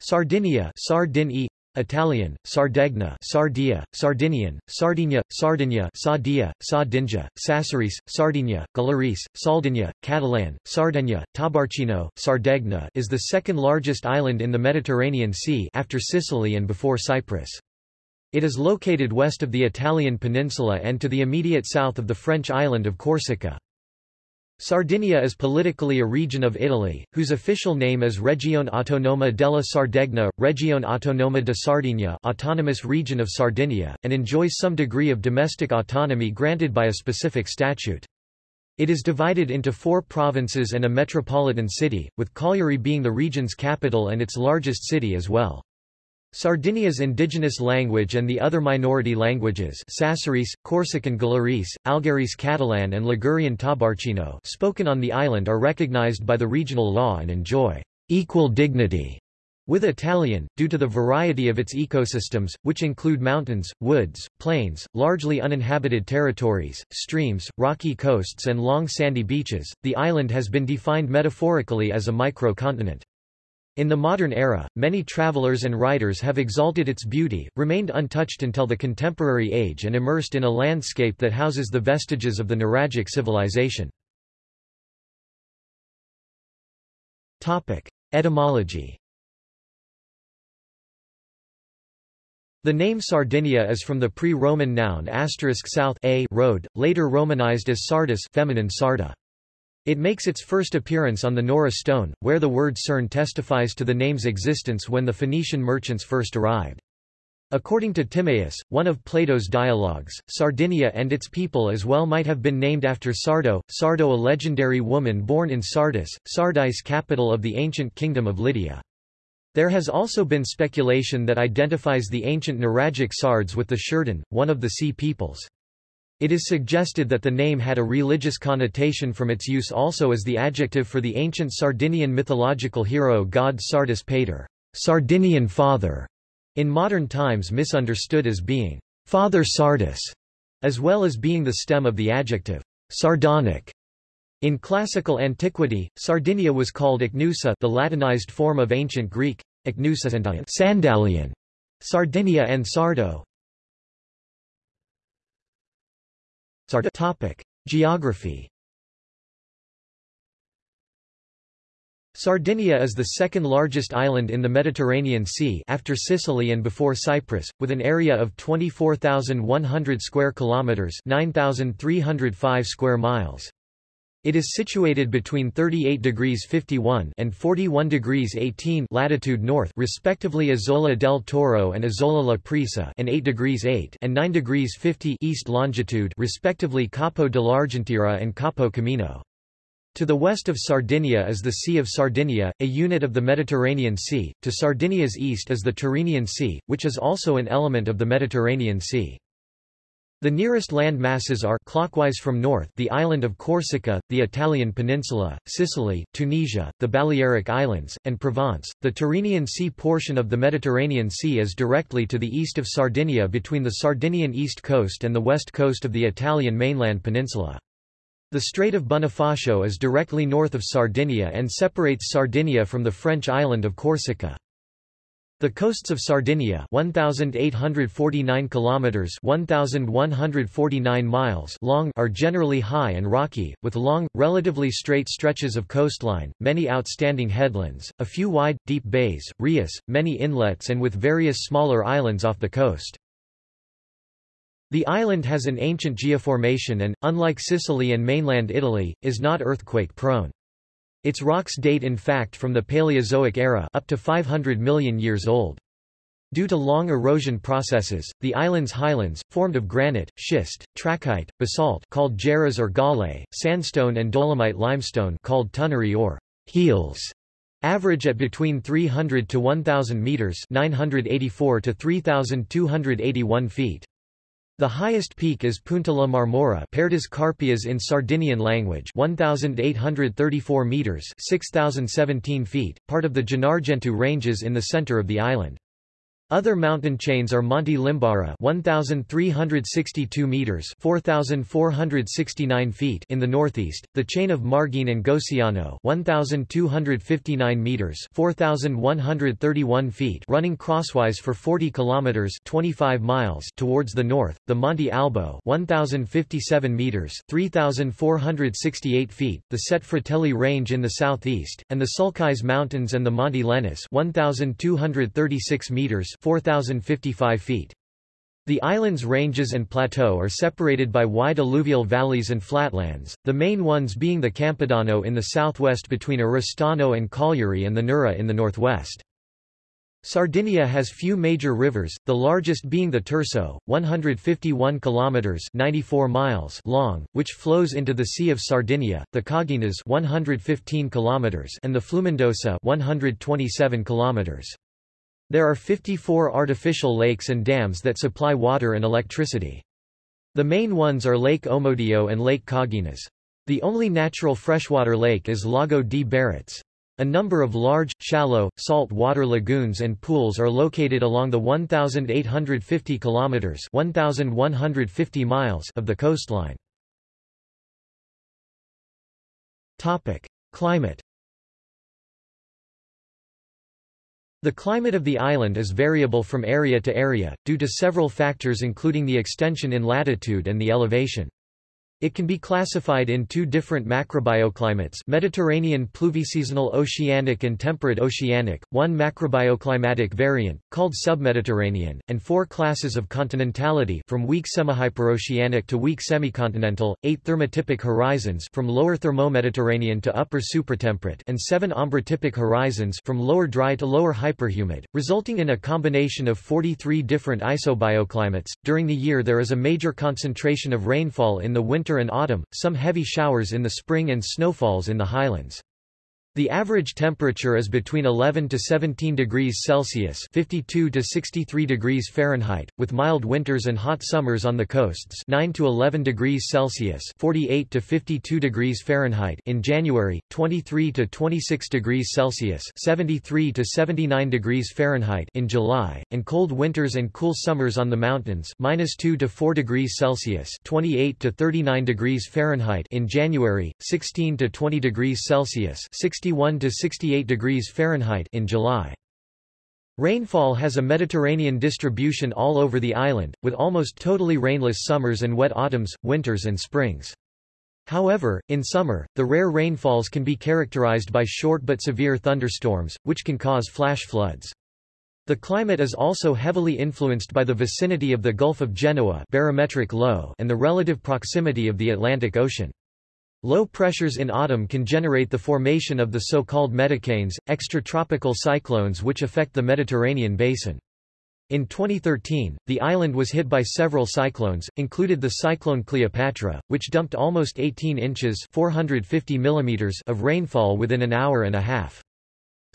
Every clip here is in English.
Sardinia Sardini, Italian, Sardegna Sardia, Sardinian, Sardinia, Sardinia Sardia, Sardinja, Sassarese, Sardinia, Gallurese, Saldinia, Catalan, Sardegna, Tabarcino, Sardegna is the second largest island in the Mediterranean Sea after Sicily and before Cyprus. It is located west of the Italian peninsula and to the immediate south of the French island of Corsica. Sardinia is politically a region of Italy, whose official name is Regione Autonoma della Sardegna, Regione Autonoma de Sardinia Autonomous Region of Sardinia, and enjoys some degree of domestic autonomy granted by a specific statute. It is divided into four provinces and a metropolitan city, with Cagliari being the region's capital and its largest city as well. Sardinia's indigenous language and the other minority languages Sassarese, Corsican Gallurese, Algherese Catalan and Ligurian Tabarcino spoken on the island are recognized by the regional law and enjoy equal dignity with Italian, due to the variety of its ecosystems, which include mountains, woods, plains, largely uninhabited territories, streams, rocky coasts and long sandy beaches, the island has been defined metaphorically as a micro-continent. In the modern era, many travelers and writers have exalted its beauty, remained untouched until the contemporary age and immersed in a landscape that houses the vestiges of the Nuragic civilization. Etymology The name Sardinia is from the pre-Roman noun asterisk south a road, later Romanized as Sardis feminine sarda. It makes its first appearance on the Nora stone, where the word Cern testifies to the name's existence when the Phoenician merchants first arrived. According to Timaeus, one of Plato's dialogues, Sardinia and its people as well might have been named after Sardo, Sardo a legendary woman born in Sardis, Sardis capital of the ancient kingdom of Lydia. There has also been speculation that identifies the ancient Nuragic Sards with the Shurdan, one of the sea peoples. It is suggested that the name had a religious connotation from its use also as the adjective for the ancient Sardinian mythological hero god Sardis Pater, Sardinian father, in modern times misunderstood as being Father Sardis, as well as being the stem of the adjective sardonic. In classical antiquity, Sardinia was called Icnusa the Latinized form of ancient Greek, Icnusa Sandalian, Sardinia and Sardo, Topic: Geography Sardinia is the second largest island in the Mediterranean Sea after Sicily and before Cyprus, with an area of 24,100 square kilometers, 9,305 square miles. It is situated between 38 degrees 51 and 41 degrees 18 latitude north respectively Isola del Toro and Isola La Prisa and 8 degrees 8 and 9 degrees 50 east longitude respectively Capo dell'Argentiera and Capo Camino. To the west of Sardinia is the Sea of Sardinia, a unit of the Mediterranean Sea, to Sardinia's east is the Tyrrhenian Sea, which is also an element of the Mediterranean Sea. The nearest land masses are clockwise from north the island of Corsica, the Italian peninsula, Sicily, Tunisia, the Balearic Islands, and Provence. The Tyrrhenian Sea portion of the Mediterranean Sea is directly to the east of Sardinia between the Sardinian east coast and the west coast of the Italian mainland peninsula. The Strait of Bonifacio is directly north of Sardinia and separates Sardinia from the French island of Corsica. The coasts of Sardinia 1849 kilometers 1149 miles long are generally high and rocky with long relatively straight stretches of coastline, many outstanding headlands, a few wide deep bays, rias, many inlets and with various smaller islands off the coast. The island has an ancient geoformation and unlike Sicily and mainland Italy is not earthquake prone. Its rocks date in fact from the Paleozoic era up to 500 million years old. Due to long erosion processes, the island's highlands, formed of granite, schist, trachyte, basalt called jarrahs or galé, sandstone and dolomite limestone called tunnari or heels, average at between 300 to 1,000 meters 984 to 3,281 feet. The highest peak is Punta la Marmora Pertas Carpias in Sardinian language 1,834 metres 6,017 feet, part of the Gennargentu Ranges in the centre of the island. Other mountain chains are Monte Limbara 1362 meters 4469 feet in the northeast, the chain of Margine and Goceano 1259 meters 4131 feet running crosswise for 40 kilometers 25 miles towards the north, the Monte Albo 1057 meters 3468 feet, the Set Fratelli range in the southeast, and the Sulcis Mountains and the Monte Lenis 1236 meters 4,055 feet. The island's ranges and plateau are separated by wide alluvial valleys and flatlands, the main ones being the Campidano in the southwest between Oristano and Cagliari and the Nura in the northwest. Sardinia has few major rivers, the largest being the Tirso, 151 kilometers (94 miles) long, which flows into the Sea of Sardinia, the Coghinas 115 kilometers and the Flumendosa 127 kilometers. There are 54 artificial lakes and dams that supply water and electricity. The main ones are Lake Omodeo and Lake Coghinas. The only natural freshwater lake is Lago di Baratz. A number of large, shallow, salt water lagoons and pools are located along the 1,850 kilometers (1,150 miles) of the coastline. Topic: Climate. The climate of the island is variable from area to area, due to several factors including the extension in latitude and the elevation. It can be classified in two different macrobioclimates Mediterranean pluviseasonal oceanic and temperate oceanic, one macrobioclimatic variant, called submediterranean, and four classes of continentality from weak semihyperoceanic to weak semicontinental, eight thermotypic horizons from lower thermomediterranean to upper supratemperate and seven ombrotypic horizons from lower dry to lower hyperhumid, resulting in a combination of 43 different isobioclimates. During the year there is a major concentration of rainfall in the winter winter and autumn, some heavy showers in the spring and snowfalls in the highlands. The average temperature is between 11 to 17 degrees Celsius (52 to 63 degrees Fahrenheit), with mild winters and hot summers on the coasts, 9 to 11 degrees Celsius (48 to 52 degrees Fahrenheit) in January, 23 to 26 degrees Celsius (73 to 79 degrees Fahrenheit) in July, and cold winters and cool summers on the mountains, -2 to 4 degrees Celsius (28 to 39 degrees Fahrenheit) in January, 16 to 20 degrees Celsius (60 61 to 68 degrees Fahrenheit in July. Rainfall has a Mediterranean distribution all over the island, with almost totally rainless summers and wet autumns, winters and springs. However, in summer, the rare rainfalls can be characterized by short but severe thunderstorms, which can cause flash floods. The climate is also heavily influenced by the vicinity of the Gulf of Genoa barometric low and the relative proximity of the Atlantic Ocean. Low pressures in autumn can generate the formation of the so-called medicanes, extratropical cyclones which affect the Mediterranean basin. In 2013, the island was hit by several cyclones, included the cyclone Cleopatra, which dumped almost 18 inches 450 millimeters of rainfall within an hour and a half.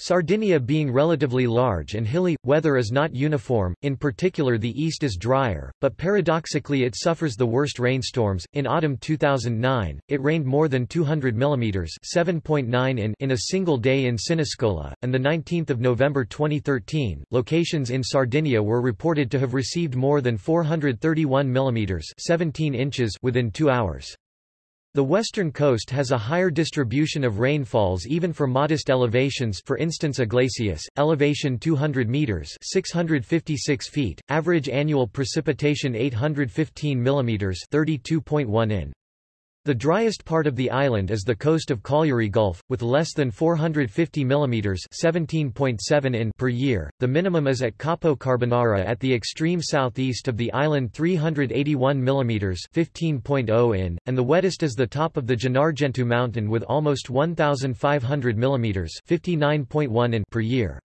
Sardinia being relatively large and hilly, weather is not uniform, in particular the east is drier, but paradoxically it suffers the worst rainstorms. In autumn 2009, it rained more than 200 mm 7.9 in in a single day in Siniscola, and the 19th of November 2013, locations in Sardinia were reported to have received more than 431 mm 17 inches within two hours. The western coast has a higher distribution of rainfalls even for modest elevations for instance Iglesias, elevation 200 meters 656 feet, average annual precipitation 815 mm 32.1 in. The driest part of the island is the coast of Cagliari Gulf, with less than 450 mm 17.7 in per year. The minimum is at Capo Carbonara at the extreme southeast of the island 381 mm 15.0 in, and the wettest is the top of the Gennargentu mountain with almost 1,500 mm 59.1 in per year.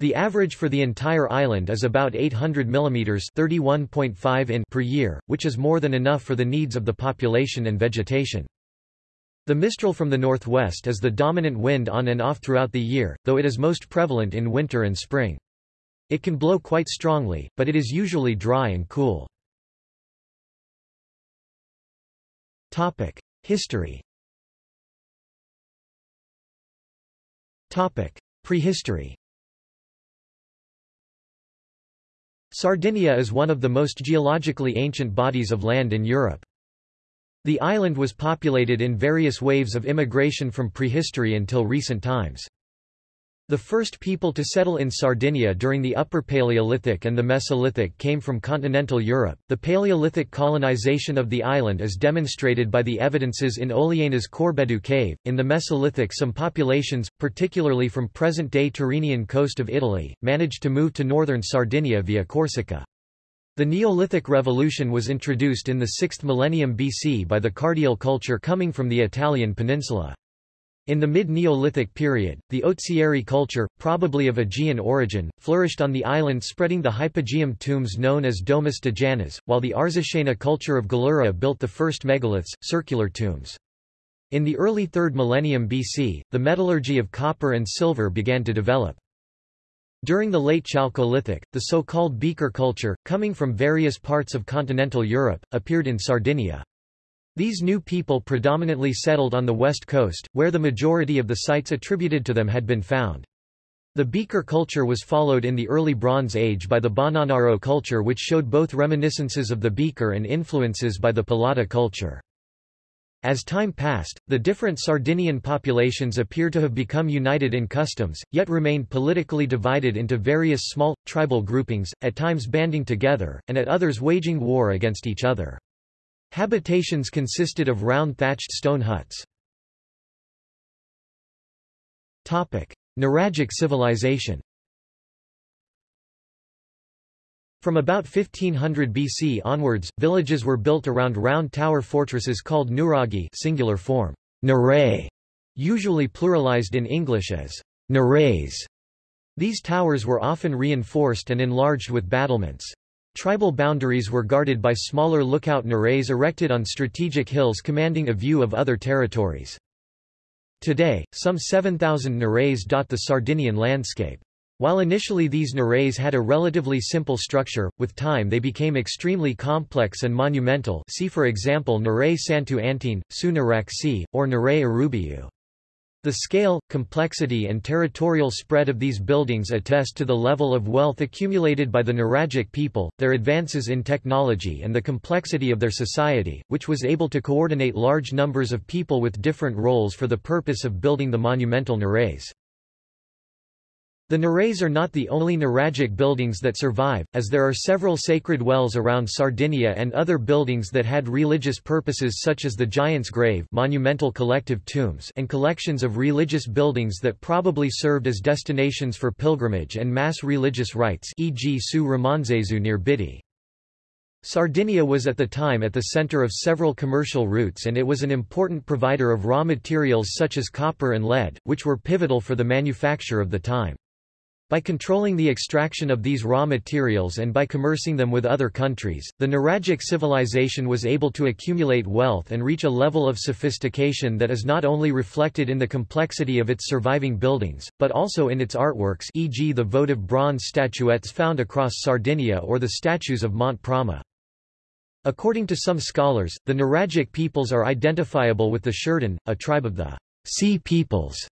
The average for the entire island is about 800 mm 31.5 in per year, which is more than enough for the needs of the population and vegetation. The mistral from the northwest is the dominant wind on and off throughout the year, though it is most prevalent in winter and spring. It can blow quite strongly, but it is usually dry and cool. History Prehistory Sardinia is one of the most geologically ancient bodies of land in Europe. The island was populated in various waves of immigration from prehistory until recent times. The first people to settle in Sardinia during the Upper Paleolithic and the Mesolithic came from continental Europe. The Paleolithic colonization of the island is demonstrated by the evidences in Oliena's Corbedu cave. In the Mesolithic, some populations, particularly from present day Tyrrhenian coast of Italy, managed to move to northern Sardinia via Corsica. The Neolithic Revolution was introduced in the 6th millennium BC by the Cardial culture coming from the Italian peninsula. In the mid-Neolithic period, the Ozieri culture, probably of Aegean origin, flourished on the island spreading the hypogeum tombs known as Domus de Janas, while the Arzachena culture of Gallura built the first megaliths, circular tombs. In the early 3rd millennium BC, the metallurgy of copper and silver began to develop. During the late Chalcolithic, the so-called beaker culture, coming from various parts of continental Europe, appeared in Sardinia. These new people predominantly settled on the west coast, where the majority of the sites attributed to them had been found. The beaker culture was followed in the early Bronze Age by the Bonanaro culture which showed both reminiscences of the beaker and influences by the Polada culture. As time passed, the different Sardinian populations appear to have become united in customs, yet remained politically divided into various small, tribal groupings, at times banding together, and at others waging war against each other. Habitations consisted of round thatched stone huts. Nuragic civilization From about 1500 BC onwards, villages were built around round tower fortresses called nuraghi singular form, nuray, usually pluralized in English as nurays. These towers were often reinforced and enlarged with battlements. Tribal boundaries were guarded by smaller lookout nurays erected on strategic hills commanding a view of other territories. Today, some 7,000 nurays dot the Sardinian landscape. While initially these nurays had a relatively simple structure, with time they became extremely complex and monumental see for example Nuray Santu Antine, Sunaraksi, or Nuray Arubiu. The scale, complexity and territorial spread of these buildings attest to the level of wealth accumulated by the Nuragic people, their advances in technology and the complexity of their society, which was able to coordinate large numbers of people with different roles for the purpose of building the monumental Nurays. The Nurays are not the only Nuragic buildings that survive, as there are several sacred wells around Sardinia and other buildings that had religious purposes such as the Giant's Grave monumental collective tombs and collections of religious buildings that probably served as destinations for pilgrimage and mass religious rites e.g. Su near Bidi. Sardinia was at the time at the center of several commercial routes and it was an important provider of raw materials such as copper and lead, which were pivotal for the manufacture of the time. By controlling the extraction of these raw materials and by commercing them with other countries, the Nuragic civilization was able to accumulate wealth and reach a level of sophistication that is not only reflected in the complexity of its surviving buildings, but also in its artworks e.g. the votive bronze statuettes found across Sardinia or the statues of Mont Prama. According to some scholars, the Nuragic peoples are identifiable with the Shurden, a tribe of the sea peoples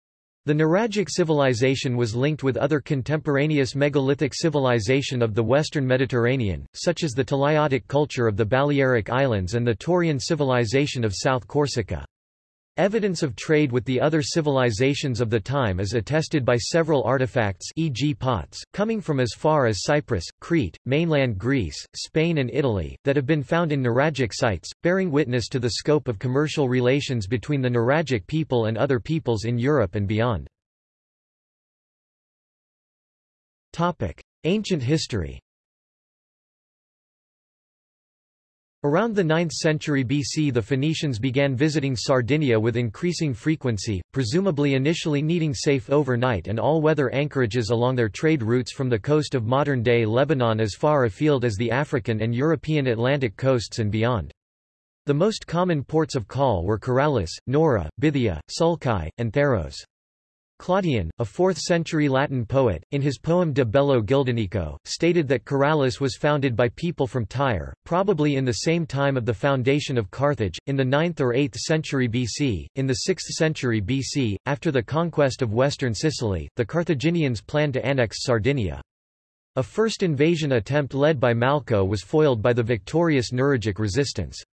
the Nuragic civilization was linked with other contemporaneous megalithic civilization of the western Mediterranean, such as the Talaiotic culture of the Balearic Islands and the Torrean civilization of South Corsica. Evidence of trade with the other civilizations of the time is attested by several artifacts e.g. pots, coming from as far as Cyprus, Crete, mainland Greece, Spain and Italy, that have been found in Nuragic sites, bearing witness to the scope of commercial relations between the Nuragic people and other peoples in Europe and beyond. Ancient history Around the 9th century BC the Phoenicians began visiting Sardinia with increasing frequency, presumably initially needing safe overnight and all-weather anchorages along their trade routes from the coast of modern-day Lebanon as far afield as the African and European Atlantic coasts and beyond. The most common ports of call were Caralis, Nora, Bithia, Sulci, and Tharros. Claudian, a 4th-century Latin poet, in his poem De Bello Gildonico, stated that Caralis was founded by people from Tyre, probably in the same time of the foundation of Carthage, in the 9th or 8th century BC. In the 6th century BC, after the conquest of western Sicily, the Carthaginians planned to annex Sardinia. A first invasion attempt led by Malco was foiled by the victorious Nuragic resistance.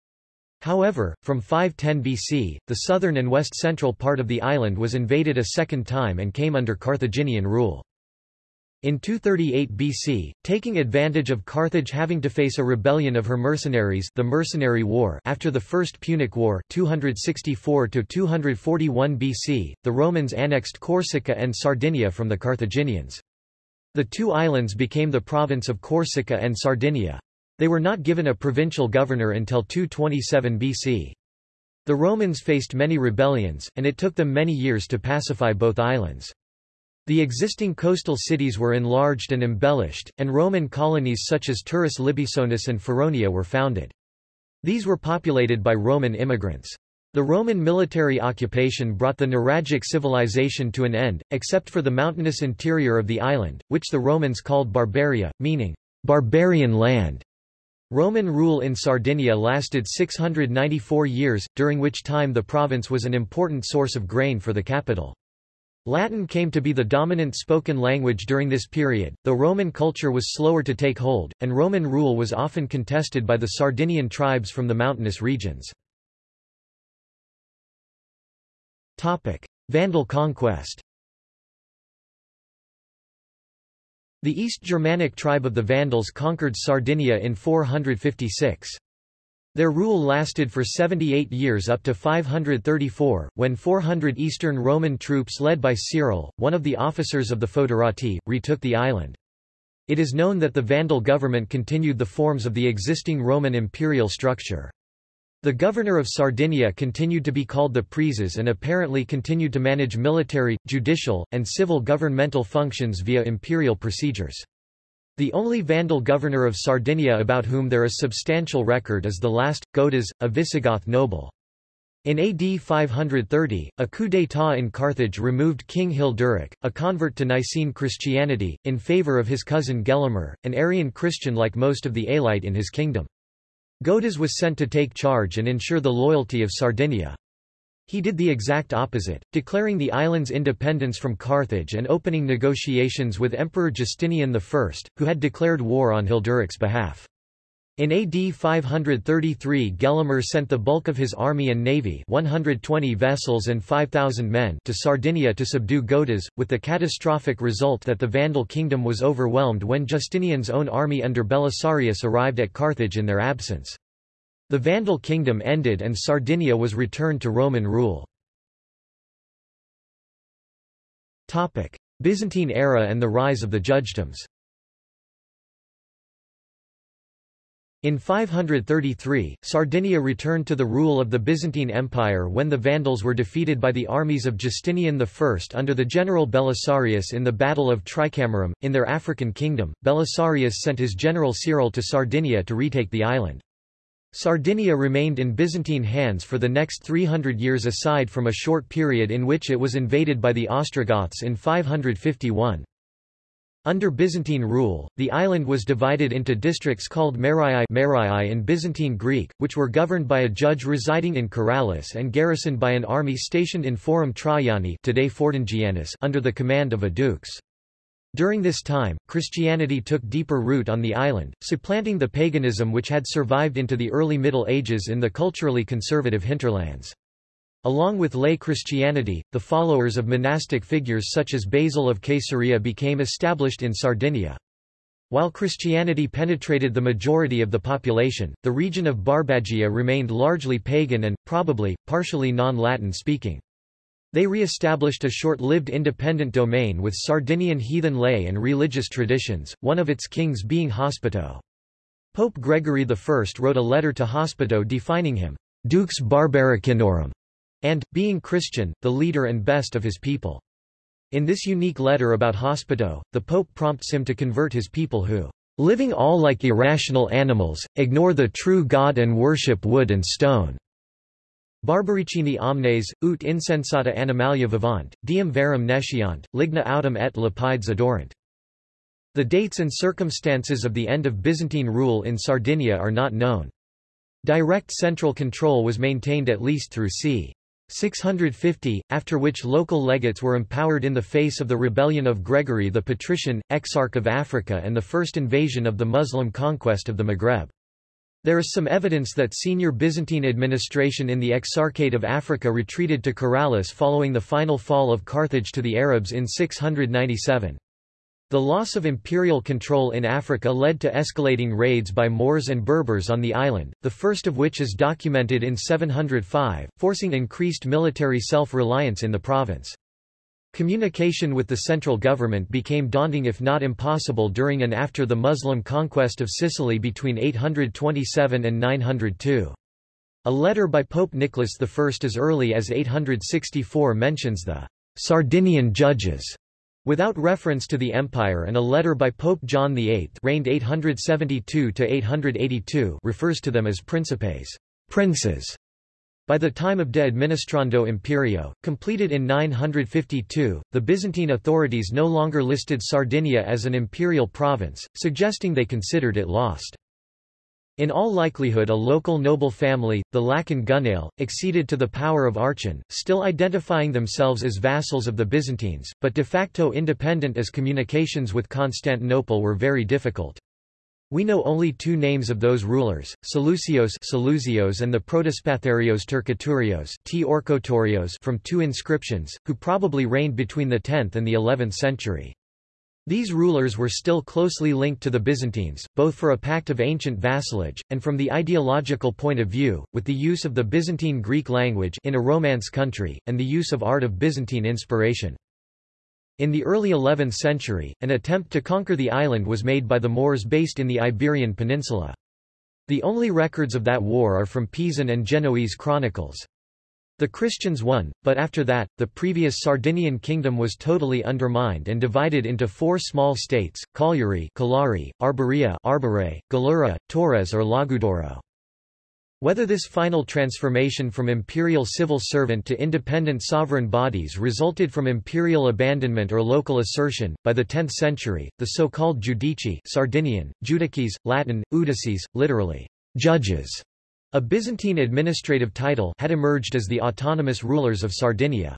However, from 510 BC, the southern and west-central part of the island was invaded a second time and came under Carthaginian rule. In 238 BC, taking advantage of Carthage having to face a rebellion of her mercenaries the Mercenary War after the First Punic War 264–241 BC, the Romans annexed Corsica and Sardinia from the Carthaginians. The two islands became the province of Corsica and Sardinia. They were not given a provincial governor until 227 BC. The Romans faced many rebellions, and it took them many years to pacify both islands. The existing coastal cities were enlarged and embellished, and Roman colonies such as Turris Libisonis and Feronia were founded. These were populated by Roman immigrants. The Roman military occupation brought the Nuragic civilization to an end, except for the mountainous interior of the island, which the Romans called Barbaria, meaning, barbarian land. Roman rule in Sardinia lasted 694 years, during which time the province was an important source of grain for the capital. Latin came to be the dominant spoken language during this period, though Roman culture was slower to take hold, and Roman rule was often contested by the Sardinian tribes from the mountainous regions. Vandal conquest The East Germanic tribe of the Vandals conquered Sardinia in 456. Their rule lasted for 78 years up to 534, when 400 Eastern Roman troops led by Cyril, one of the officers of the Foederati, retook the island. It is known that the Vandal government continued the forms of the existing Roman imperial structure. The governor of Sardinia continued to be called the Praeses and apparently continued to manage military, judicial, and civil governmental functions via imperial procedures. The only Vandal governor of Sardinia about whom there is substantial record is the last, Godas, a Visigoth noble. In AD 530, a coup d'état in Carthage removed King Hilderic, a convert to Nicene Christianity, in favour of his cousin Gelimer, an Arian Christian like most of the Alite in his kingdom. Godas was sent to take charge and ensure the loyalty of Sardinia. He did the exact opposite, declaring the island's independence from Carthage and opening negotiations with Emperor Justinian I, who had declared war on Hilderic's behalf. In AD 533 Gelimer sent the bulk of his army and navy 120 vessels and 5,000 men to Sardinia to subdue Godas, with the catastrophic result that the Vandal kingdom was overwhelmed when Justinian's own army under Belisarius arrived at Carthage in their absence. The Vandal kingdom ended and Sardinia was returned to Roman rule. Byzantine era and the rise of the judgedoms In 533, Sardinia returned to the rule of the Byzantine Empire when the Vandals were defeated by the armies of Justinian I under the general Belisarius in the Battle of Tricamarum. In their African kingdom, Belisarius sent his general Cyril to Sardinia to retake the island. Sardinia remained in Byzantine hands for the next 300 years aside from a short period in which it was invaded by the Ostrogoths in 551. Under Byzantine rule, the island was divided into districts called Marii Marii in Byzantine Greek, which were governed by a judge residing in Karalis and garrisoned by an army stationed in Forum Traiani today under the command of a dux. During this time, Christianity took deeper root on the island, supplanting the paganism which had survived into the early Middle Ages in the culturally conservative hinterlands. Along with lay Christianity, the followers of monastic figures such as Basil of Caesarea became established in Sardinia. While Christianity penetrated the majority of the population, the region of Barbagia remained largely pagan and, probably, partially non-Latin speaking. They re-established a short-lived independent domain with Sardinian heathen lay and religious traditions, one of its kings being Hospito. Pope Gregory I wrote a letter to Hospito defining him, Dux Barbaricinorum, and, being Christian, the leader and best of his people. In this unique letter about Hospito, the Pope prompts him to convert his people who, living all like irrational animals, ignore the true God and worship wood and stone. Barbaricini omnes, ut insensata animalia vivant, diem verum nesciant, ligna autem et lapides adorant. The dates and circumstances of the end of Byzantine rule in Sardinia are not known. Direct central control was maintained at least through c. 650, after which local legates were empowered in the face of the rebellion of Gregory the Patrician, Exarch of Africa and the first invasion of the Muslim conquest of the Maghreb. There is some evidence that senior Byzantine administration in the Exarchate of Africa retreated to Karalis following the final fall of Carthage to the Arabs in 697. The loss of imperial control in Africa led to escalating raids by Moors and Berbers on the island, the first of which is documented in 705, forcing increased military self-reliance in the province. Communication with the central government became daunting if not impossible during and after the Muslim conquest of Sicily between 827 and 902. A letter by Pope Nicholas I as early as 864 mentions the Sardinian judges Without reference to the empire and a letter by Pope John VIII reigned 872 refers to them as principes princes". By the time of De Administrando Imperio, completed in 952, the Byzantine authorities no longer listed Sardinia as an imperial province, suggesting they considered it lost. In all likelihood a local noble family, the Lacon Gunale, acceded to the power of Archon, still identifying themselves as vassals of the Byzantines, but de facto independent as communications with Constantinople were very difficult. We know only two names of those rulers, Seleucios, Seleucios and the Protospatharios Turkoturios T. Orkotorios from two inscriptions, who probably reigned between the 10th and the 11th century. These rulers were still closely linked to the Byzantines, both for a pact of ancient vassalage, and from the ideological point of view, with the use of the Byzantine Greek language in a Romance country, and the use of art of Byzantine inspiration. In the early 11th century, an attempt to conquer the island was made by the Moors based in the Iberian Peninsula. The only records of that war are from Pisan and Genoese chronicles. The Christians won, but after that, the previous Sardinian kingdom was totally undermined and divided into four small states, Cagliari Calari, Arborea Arbore, Gallura, Torres or Logudoro. Whether this final transformation from imperial civil servant to independent sovereign bodies resulted from imperial abandonment or local assertion, by the 10th century, the so-called Judici Sardinian, Judices, Latin, Udices, literally, judges, a Byzantine administrative title had emerged as the autonomous rulers of Sardinia.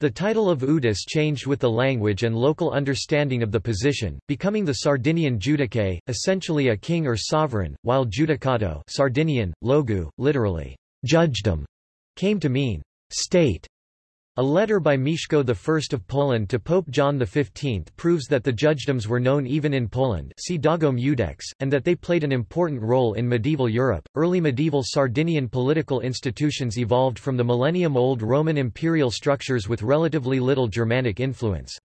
The title of Udis changed with the language and local understanding of the position, becoming the Sardinian judice, essentially a king or sovereign, while judicato Sardinian, logu, literally, judgedom, came to mean state. A letter by Mieszko I of Poland to Pope John XV proves that the judgedoms were known even in Poland see Dagom Judex, and that they played an important role in medieval Europe. Early medieval Sardinian political institutions evolved from the millennium-old Roman imperial structures with relatively little Germanic influence.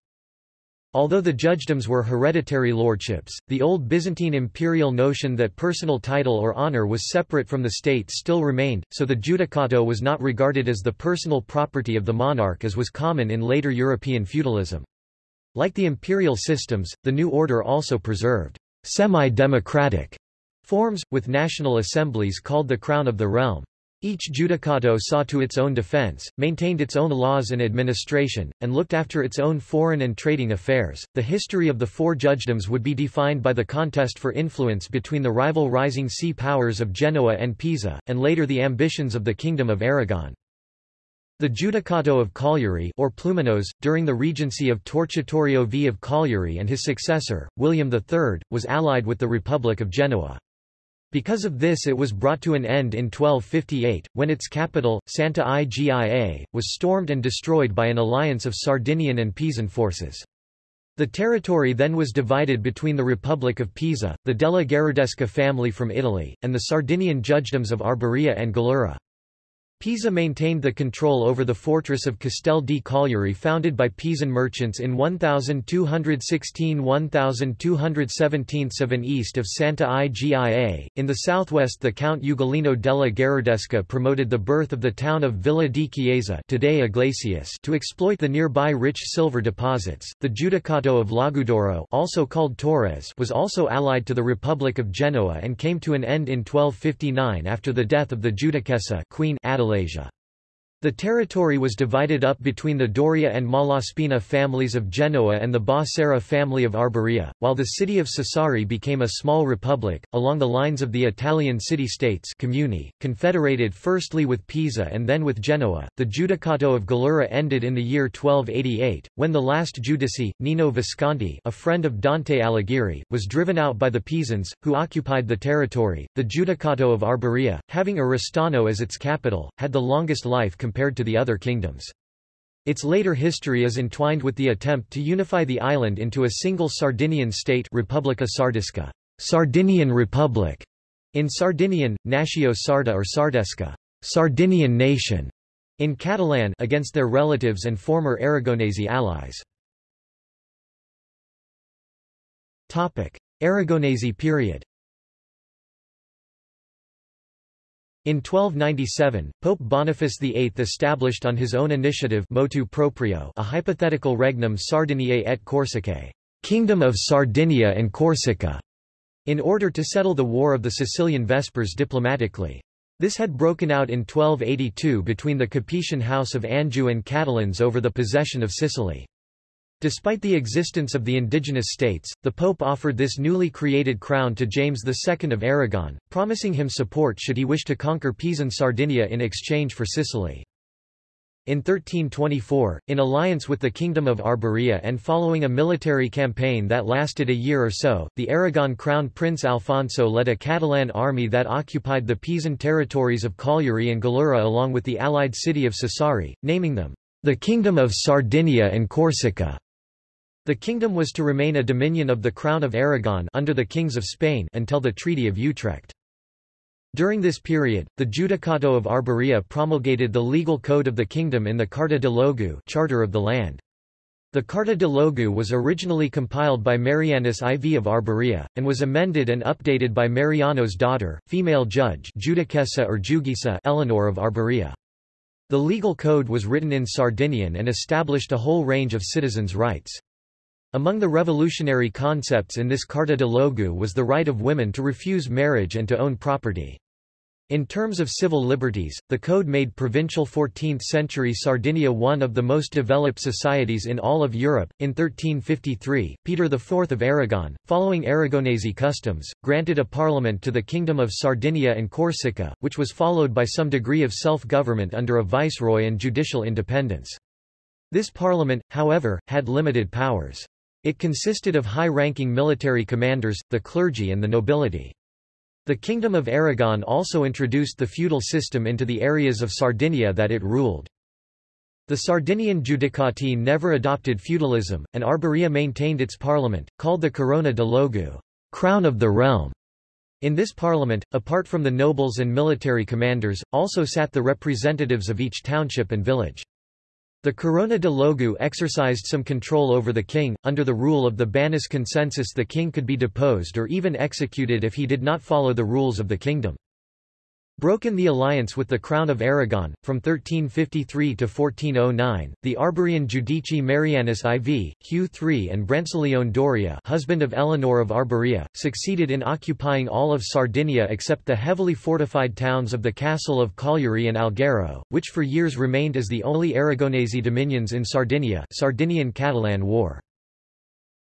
Although the judgedoms were hereditary lordships, the old Byzantine imperial notion that personal title or honor was separate from the state still remained, so the judicato was not regarded as the personal property of the monarch as was common in later European feudalism. Like the imperial systems, the new order also preserved semi-democratic forms, with national assemblies called the Crown of the Realm. Each judicato saw to its own defense, maintained its own laws and administration, and looked after its own foreign and trading affairs. The history of the four judgedoms would be defined by the contest for influence between the rival rising sea powers of Genoa and Pisa, and later the ambitions of the Kingdom of Aragon. The Judicato of Cagliari or Pluminos, during the regency of Torchitorio V of Cagliari and his successor, William III, was allied with the Republic of Genoa. Because of this it was brought to an end in 1258, when its capital, Santa Igia, was stormed and destroyed by an alliance of Sardinian and Pisan forces. The territory then was divided between the Republic of Pisa, the Della Gherardesca family from Italy, and the Sardinian judgedoms of Arborea and Gallura. Pisa maintained the control over the fortress of Castel di Cagliari founded by Pisan merchants in 1216–1217 7 east of Santa Igia. In the southwest the Count Ugolino della Gherardesca promoted the birth of the town of Villa di Chiesa today Iglesias to exploit the nearby rich silver deposits. The Judicato of Logudoro also called Torres was also allied to the Republic of Genoa and came to an end in 1259 after the death of the Judicessa Queen Adelasia. The territory was divided up between the Doria and Malaspina families of Genoa and the Ba family of Arborea, while the city of Sassari became a small republic, along the lines of the Italian city-states confederated firstly with Pisa and then with Genoa. The Giudicato of Gallura ended in the year 1288, when the last judice, Nino Visconti a friend of Dante Alighieri, was driven out by the Pisans, who occupied the territory. The Giudicato of Arborea, having Oristano as its capital, had the longest life compared to the other kingdoms. Its later history is entwined with the attempt to unify the island into a single Sardinian state Republica Sardisca, Sardinian Republic, in Sardinian, Natio Sarda or Sardesca, Sardinian nation, in Catalan against their relatives and former Aragonese allies. Topic: Aragonese period In 1297, Pope Boniface VIII established on his own initiative motu proprio a hypothetical regnum Sardiniae et Corsicae Kingdom of Sardinia and Corsica, in order to settle the War of the Sicilian Vespers diplomatically. This had broken out in 1282 between the Capetian House of Anjou and Catalans over the possession of Sicily. Despite the existence of the indigenous states, the Pope offered this newly created crown to James II of Aragon, promising him support should he wish to conquer Pisan Sardinia in exchange for Sicily. In 1324, in alliance with the Kingdom of Arborea and following a military campaign that lasted a year or so, the Aragon Crown Prince Alfonso led a Catalan army that occupied the Pisan territories of Cagliari and Gallura along with the allied city of Sassari, naming them the Kingdom of Sardinia and Corsica. The kingdom was to remain a dominion of the Crown of Aragon under the kings of Spain until the Treaty of Utrecht. During this period, the Judicato of Arborea promulgated the legal code of the kingdom in the Carta de Logu Charter of the Land. The Carta de Logu was originally compiled by Marianus IV of Arborea, and was amended and updated by Mariano's daughter, female judge Judicessa or Jugisa Eleanor of Arborea. The legal code was written in Sardinian and established a whole range of citizens' rights. Among the revolutionary concepts in this Carta de Logu was the right of women to refuse marriage and to own property. In terms of civil liberties, the code made provincial 14th-century Sardinia one of the most developed societies in all of Europe. In 1353, Peter IV of Aragon, following Aragonese customs, granted a parliament to the Kingdom of Sardinia and Corsica, which was followed by some degree of self-government under a viceroy and judicial independence. This parliament, however, had limited powers. It consisted of high-ranking military commanders, the clergy and the nobility. The Kingdom of Aragon also introduced the feudal system into the areas of Sardinia that it ruled. The Sardinian Judicati never adopted feudalism, and Arborea maintained its parliament, called the Corona de Logu crown of the realm. In this parliament, apart from the nobles and military commanders, also sat the representatives of each township and village. The Corona de Logu exercised some control over the king. Under the rule of the Bannis consensus, the king could be deposed or even executed if he did not follow the rules of the kingdom. Broken the alliance with the Crown of Aragon, from 1353 to 1409, the Arborean Judici Marianus IV, Hugh III and Brancaleone Doria husband of Eleanor of Arborea, succeeded in occupying all of Sardinia except the heavily fortified towns of the castle of Cagliari and Alghero, which for years remained as the only Aragonese dominions in Sardinia Sardinian-Catalan War.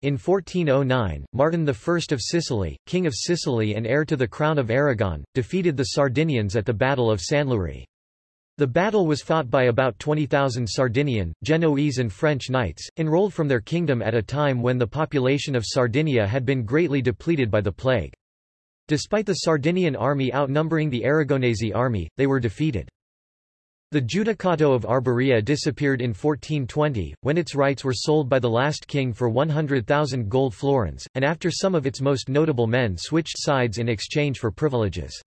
In 1409, Martin I of Sicily, King of Sicily and heir to the crown of Aragon, defeated the Sardinians at the Battle of Sanluri. The battle was fought by about 20,000 Sardinian, Genoese and French knights, enrolled from their kingdom at a time when the population of Sardinia had been greatly depleted by the plague. Despite the Sardinian army outnumbering the Aragonese army, they were defeated. The Judicato of Arborea disappeared in 1420, when its rights were sold by the last king for 100,000 gold florins, and after some of its most notable men switched sides in exchange for privileges.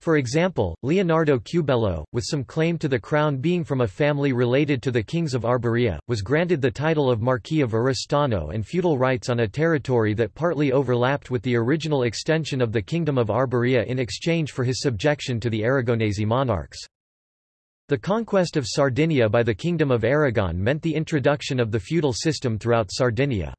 For example, Leonardo Cubello, with some claim to the crown being from a family related to the kings of Arborea, was granted the title of Marquis of Oristano and feudal rights on a territory that partly overlapped with the original extension of the Kingdom of Arborea in exchange for his subjection to the Aragonese monarchs. The conquest of Sardinia by the Kingdom of Aragon meant the introduction of the feudal system throughout Sardinia.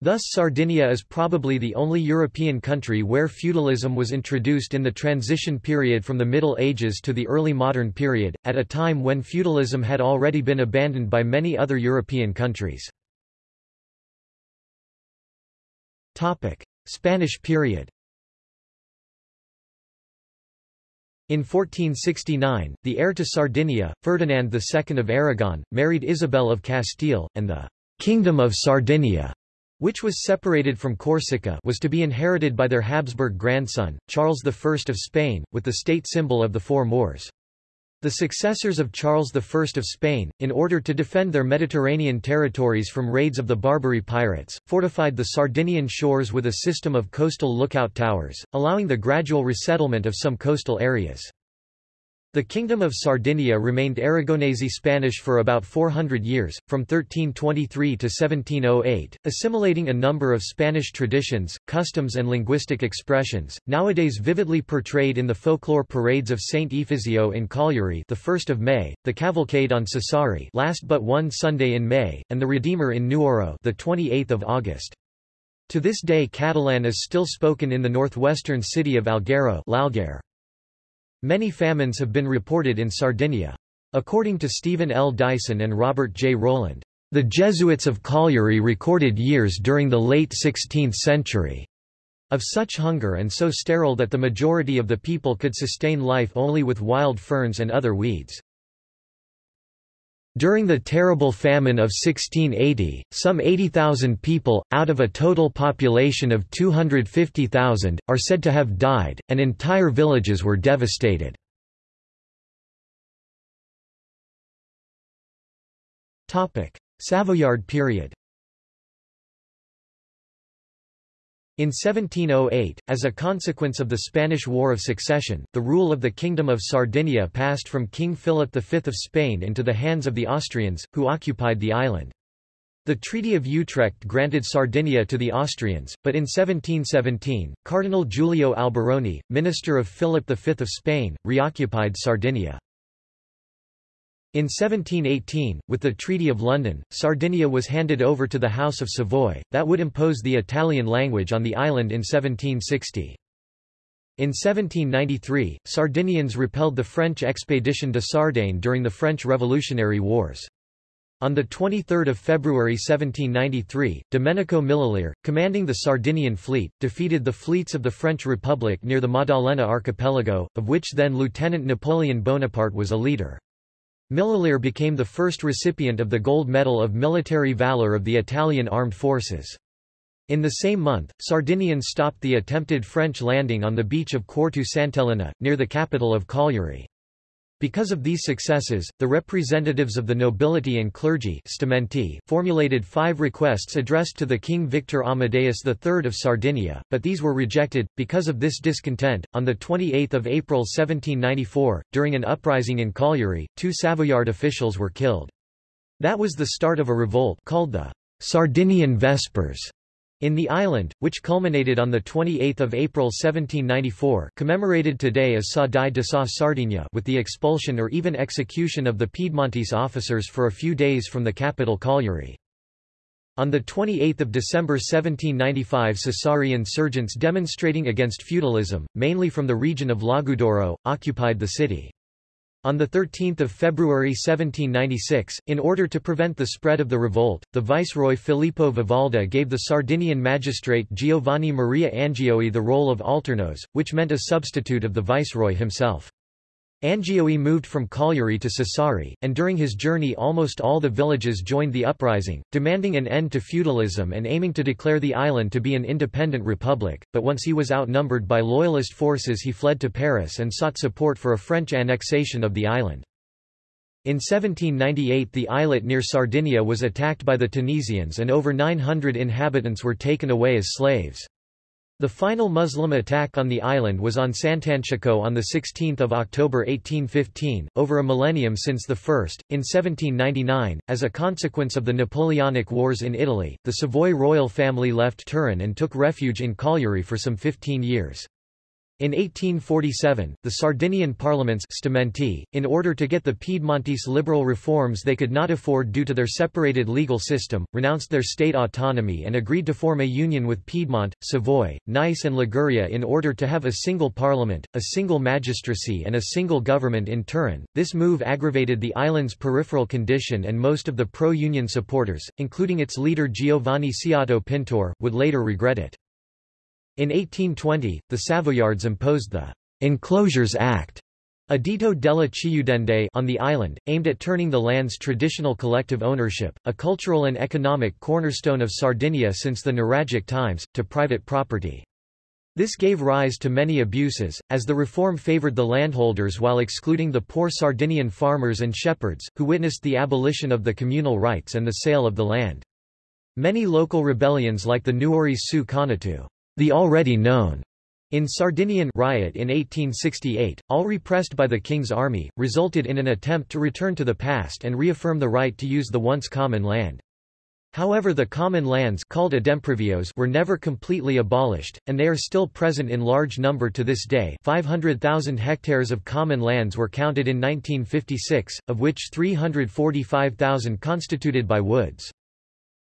Thus Sardinia is probably the only European country where feudalism was introduced in the transition period from the Middle Ages to the early modern period, at a time when feudalism had already been abandoned by many other European countries. Spanish period In 1469, the heir to Sardinia, Ferdinand II of Aragon, married Isabel of Castile, and the «Kingdom of Sardinia» which was separated from Corsica was to be inherited by their Habsburg grandson, Charles I of Spain, with the state symbol of the four Moors. The successors of Charles I of Spain, in order to defend their Mediterranean territories from raids of the Barbary pirates, fortified the Sardinian shores with a system of coastal lookout towers, allowing the gradual resettlement of some coastal areas. The Kingdom of Sardinia remained Aragonese Spanish for about 400 years, from 1323 to 1708, assimilating a number of Spanish traditions, customs and linguistic expressions, nowadays vividly portrayed in the folklore parades of Saint Efisio in Cagliari the 1st of May, the Cavalcade on Sassari last but one Sunday in May, and the Redeemer in Nuoro the 28th of August. To this day Catalan is still spoken in the northwestern city of Alghero. Many famines have been reported in Sardinia. According to Stephen L. Dyson and Robert J. Rowland, the Jesuits of Cagliari recorded years during the late 16th century of such hunger and so sterile that the majority of the people could sustain life only with wild ferns and other weeds. During the terrible famine of 1680, some 80,000 people, out of a total population of 250,000, are said to have died, and entire villages were devastated. Savoyard period In 1708, as a consequence of the Spanish War of Succession, the rule of the Kingdom of Sardinia passed from King Philip V of Spain into the hands of the Austrians, who occupied the island. The Treaty of Utrecht granted Sardinia to the Austrians, but in 1717, Cardinal Giulio Alberoni, minister of Philip V of Spain, reoccupied Sardinia. In 1718, with the Treaty of London, Sardinia was handed over to the House of Savoy, that would impose the Italian language on the island in 1760. In 1793, Sardinians repelled the French expedition to Sardaigne during the French Revolutionary Wars. On 23 February 1793, Domenico Millelire, commanding the Sardinian fleet, defeated the fleets of the French Republic near the Maddalena archipelago, of which then Lieutenant Napoleon Bonaparte was a leader. Millelire became the first recipient of the Gold Medal of Military Valor of the Italian Armed Forces. In the same month, Sardinians stopped the attempted French landing on the beach of Quartu Sant'Elena, near the capital of Cagliari. Because of these successes, the representatives of the nobility and clergy formulated five requests addressed to the King Victor Amadeus III of Sardinia, but these were rejected. Because of this discontent, on 28 April 1794, during an uprising in Cagliari, two Savoyard officials were killed. That was the start of a revolt called the Sardinian Vespers in the island, which culminated on 28 April 1794 commemorated today as Sa die de sa Sardigna with the expulsion or even execution of the Piedmontese officers for a few days from the capital Cagliari. On 28 December 1795 Sassari insurgents demonstrating against feudalism, mainly from the region of Logudoro, occupied the city. On 13 February 1796, in order to prevent the spread of the revolt, the viceroy Filippo Vivalda gave the Sardinian magistrate Giovanni Maria Angioi the role of alternos, which meant a substitute of the viceroy himself. Angioi moved from Cagliari to Sassari, and during his journey almost all the villages joined the uprising, demanding an end to feudalism and aiming to declare the island to be an independent republic, but once he was outnumbered by loyalist forces he fled to Paris and sought support for a French annexation of the island. In 1798 the islet near Sardinia was attacked by the Tunisians and over 900 inhabitants were taken away as slaves. The final Muslim attack on the island was on Sant'Antioco on 16 October 1815, over a millennium since the first. In 1799, as a consequence of the Napoleonic Wars in Italy, the Savoy royal family left Turin and took refuge in Cagliari for some 15 years. In 1847, the Sardinian parliaments stamenti, in order to get the Piedmontese liberal reforms they could not afford due to their separated legal system, renounced their state autonomy and agreed to form a union with Piedmont, Savoy, Nice and Liguria in order to have a single parliament, a single magistracy and a single government in Turin. This move aggravated the island's peripheral condition and most of the pro-union supporters, including its leader Giovanni Siotto Pintor, would later regret it. In 1820, the Savoyards imposed the Enclosures Act Editto della Chiudende on the island, aimed at turning the land's traditional collective ownership, a cultural and economic cornerstone of Sardinia since the Nuragic times, to private property. This gave rise to many abuses, as the reform favored the landholders while excluding the poor Sardinian farmers and shepherds, who witnessed the abolition of the communal rights and the sale of the land. Many local rebellions like the Nuori su Connottu the already known in Sardinian riot in 1868, all repressed by the King's army, resulted in an attempt to return to the past and reaffirm the right to use the once common land. However the common lands called ademprivios were never completely abolished, and they are still present in large number to this day 500,000 hectares of common lands were counted in 1956, of which 345,000 constituted by woods.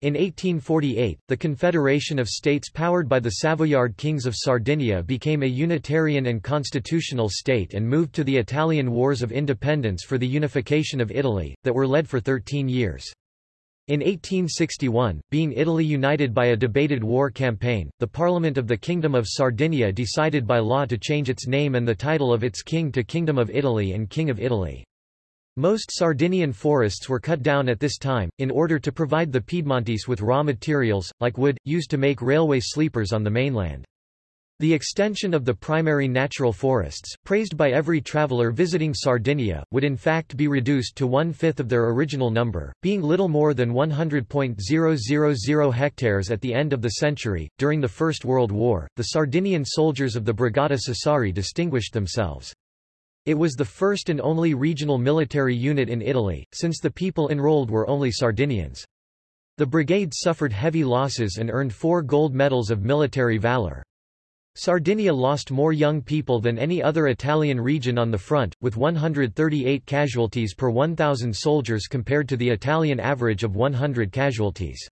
In 1848, the Confederation of States powered by the Savoyard kings of Sardinia became a unitarian and constitutional state and moved to the Italian Wars of Independence for the unification of Italy, that were led for 13 years. In 1861, being Italy united by a debated war campaign, the Parliament of the Kingdom of Sardinia decided by law to change its name and the title of its king to Kingdom of Italy and King of Italy. Most Sardinian forests were cut down at this time, in order to provide the Piedmontese with raw materials, like wood, used to make railway sleepers on the mainland. The extension of the primary natural forests, praised by every traveller visiting Sardinia, would in fact be reduced to one-fifth of their original number, being little more than 100.000 hectares at the end of the century. During the First World War, the Sardinian soldiers of the Brigata Sassari distinguished themselves. It was the first and only regional military unit in Italy, since the people enrolled were only Sardinians. The brigade suffered heavy losses and earned four gold medals of military valor. Sardinia lost more young people than any other Italian region on the front, with 138 casualties per 1,000 soldiers compared to the Italian average of 100 casualties.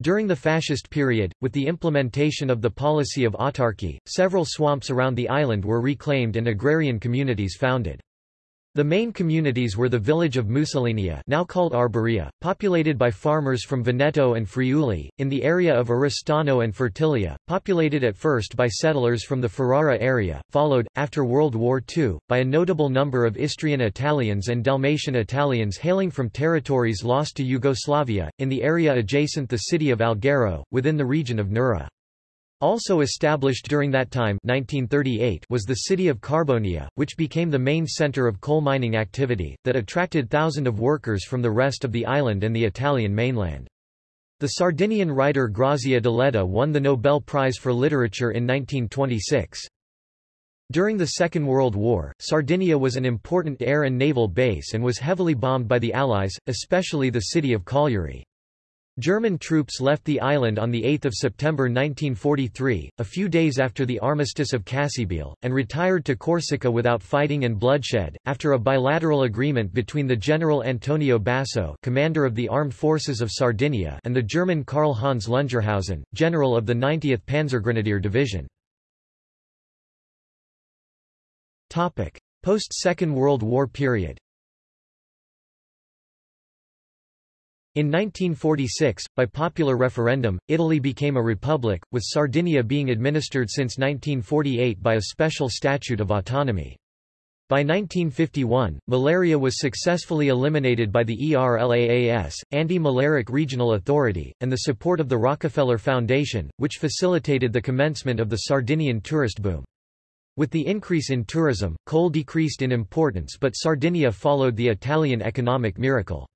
During the fascist period, with the implementation of the policy of autarky, several swamps around the island were reclaimed and agrarian communities founded. The main communities were the village of Mussolinia now called Arborea, populated by farmers from Veneto and Friuli, in the area of Oristano and Fertilia, populated at first by settlers from the Ferrara area, followed, after World War II, by a notable number of Istrian Italians and Dalmatian Italians hailing from territories lost to Yugoslavia, in the area adjacent the city of Alghero, within the region of Nurra. Also established during that time 1938 was the city of Carbonia, which became the main center of coal mining activity, that attracted thousands of workers from the rest of the island and the Italian mainland. The Sardinian writer Grazia Deledda won the Nobel Prize for Literature in 1926. During the Second World War, Sardinia was an important air and naval base and was heavily bombed by the Allies, especially the city of Cagliari. German troops left the island on 8 September 1943, a few days after the Armistice of Cassibile, and retired to Corsica without fighting and bloodshed, after a bilateral agreement between the General Antonio Basso commander of the Armed Forces of Sardinia and the German Karl Hans Lungerhausen, general of the 90th Panzergrenadier Division. Post-Second World War period In 1946, by popular referendum, Italy became a republic, with Sardinia being administered since 1948 by a special statute of autonomy. By 1951, malaria was successfully eliminated by the ERLAAS, Anti-Malaric Regional Authority, and the support of the Rockefeller Foundation, which facilitated the commencement of the Sardinian tourist boom. With the increase in tourism, coal decreased in importance but Sardinia followed the Italian economic miracle.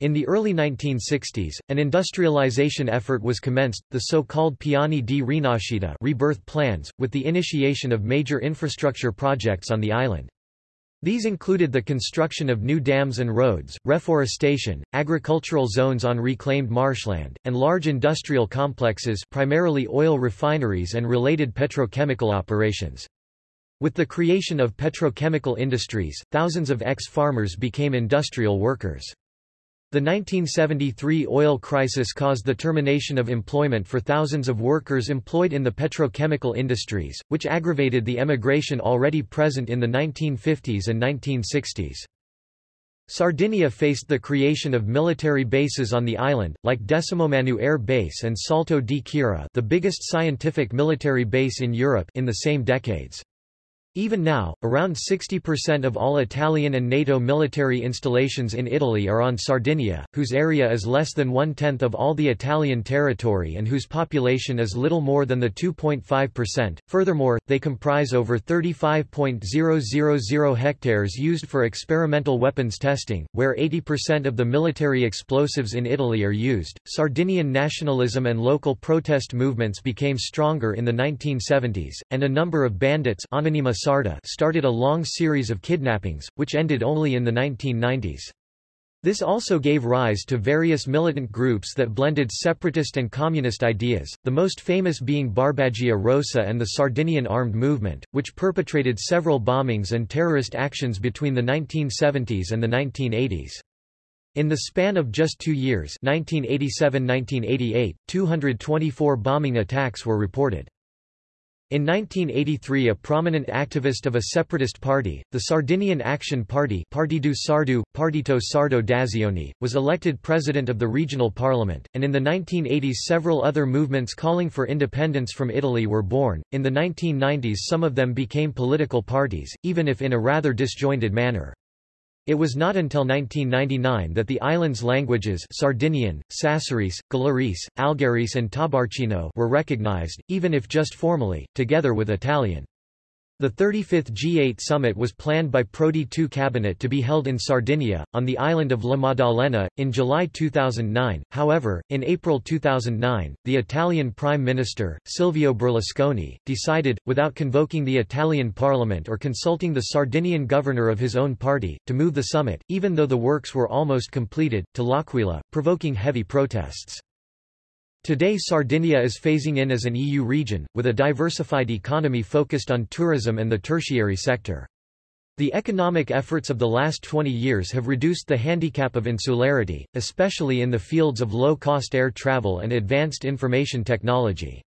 In the early 1960s, an industrialization effort was commenced, the so-called Piani di Rinascita rebirth plans, with the initiation of major infrastructure projects on the island. These included the construction of new dams and roads, reforestation, agricultural zones on reclaimed marshland, and large industrial complexes primarily oil refineries and related petrochemical operations. With the creation of petrochemical industries, thousands of ex-farmers became industrial workers. The 1973 oil crisis caused the termination of employment for thousands of workers employed in the petrochemical industries, which aggravated the emigration already present in the 1950s and 1960s. Sardinia faced the creation of military bases on the island, like Decimomanu Air Base and Salto di Quirra the biggest scientific military base in Europe in the same decades. Even now, around 60% of all Italian and NATO military installations in Italy are on Sardinia, whose area is less than one-tenth of all the Italian territory and whose population is little more than the 2.5%. Furthermore, they comprise over 35.000 hectares used for experimental weapons testing, where 80% of the military explosives in Italy are used. Sardinian nationalism and local protest movements became stronger in the 1970s, and a number of bandits Sarda started a long series of kidnappings, which ended only in the 1990s. This also gave rise to various militant groups that blended separatist and communist ideas, the most famous being Barbagia Rossa and the Sardinian Armed Movement, which perpetrated several bombings and terrorist actions between the 1970s and the 1980s. In the span of just two years 1987–1988, 224 bombing attacks were reported. In 1983 a prominent activist of a separatist party, the Sardinian Action Party Partidu Sardu, Partito Sardo d'Azione, was elected president of the regional parliament, and in the 1980s several other movements calling for independence from Italy were born. In the 1990s some of them became political parties, even if in a rather disjointed manner. It was not until 1999 that the island's languages Sardinian, Sassarese, Gallurese, Algherese and Tabarcino were recognized, even if just formally, together with Italian. The 35th G8 summit was planned by Prodi II cabinet to be held in Sardinia, on the island of La Maddalena, in July 2009. However, in April 2009, the Italian Prime Minister, Silvio Berlusconi, decided, without convoking the Italian parliament or consulting the Sardinian governor of his own party, to move the summit, even though the works were almost completed, to L'Aquila, provoking heavy protests. Today Sardinia is phasing in as an EU region, with a diversified economy focused on tourism and the tertiary sector. The economic efforts of the last 20 years have reduced the handicap of insularity, especially in the fields of low-cost air travel and advanced information technology.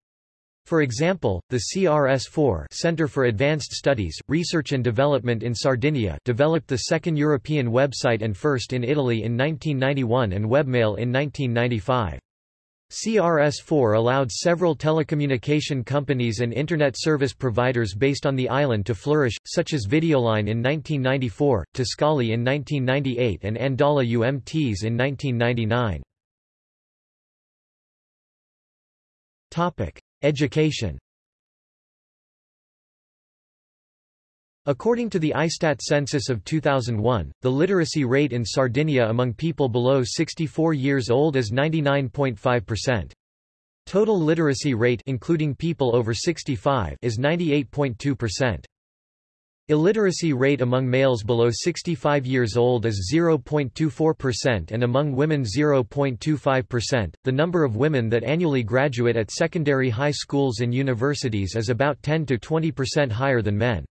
For example, the CRS-4 Center for Advanced Studies, Research and Development in Sardinia developed the second European website and first in Italy in 1991 and webmail in 1995. CRS-4 allowed several telecommunication companies and Internet service providers based on the island to flourish, such as Videoline in 1994, Tiscali in 1998 and Andala UMTS in 1999. Education According to the ISTAT census of 2001, the literacy rate in Sardinia among people below 64 years old is 99.5%. Total literacy rate including people over 65 is 98.2%. Illiteracy rate among males below 65 years old is 0.24% and among women 0.25%. The number of women that annually graduate at secondary high schools and universities is about 10 to 20% higher than men.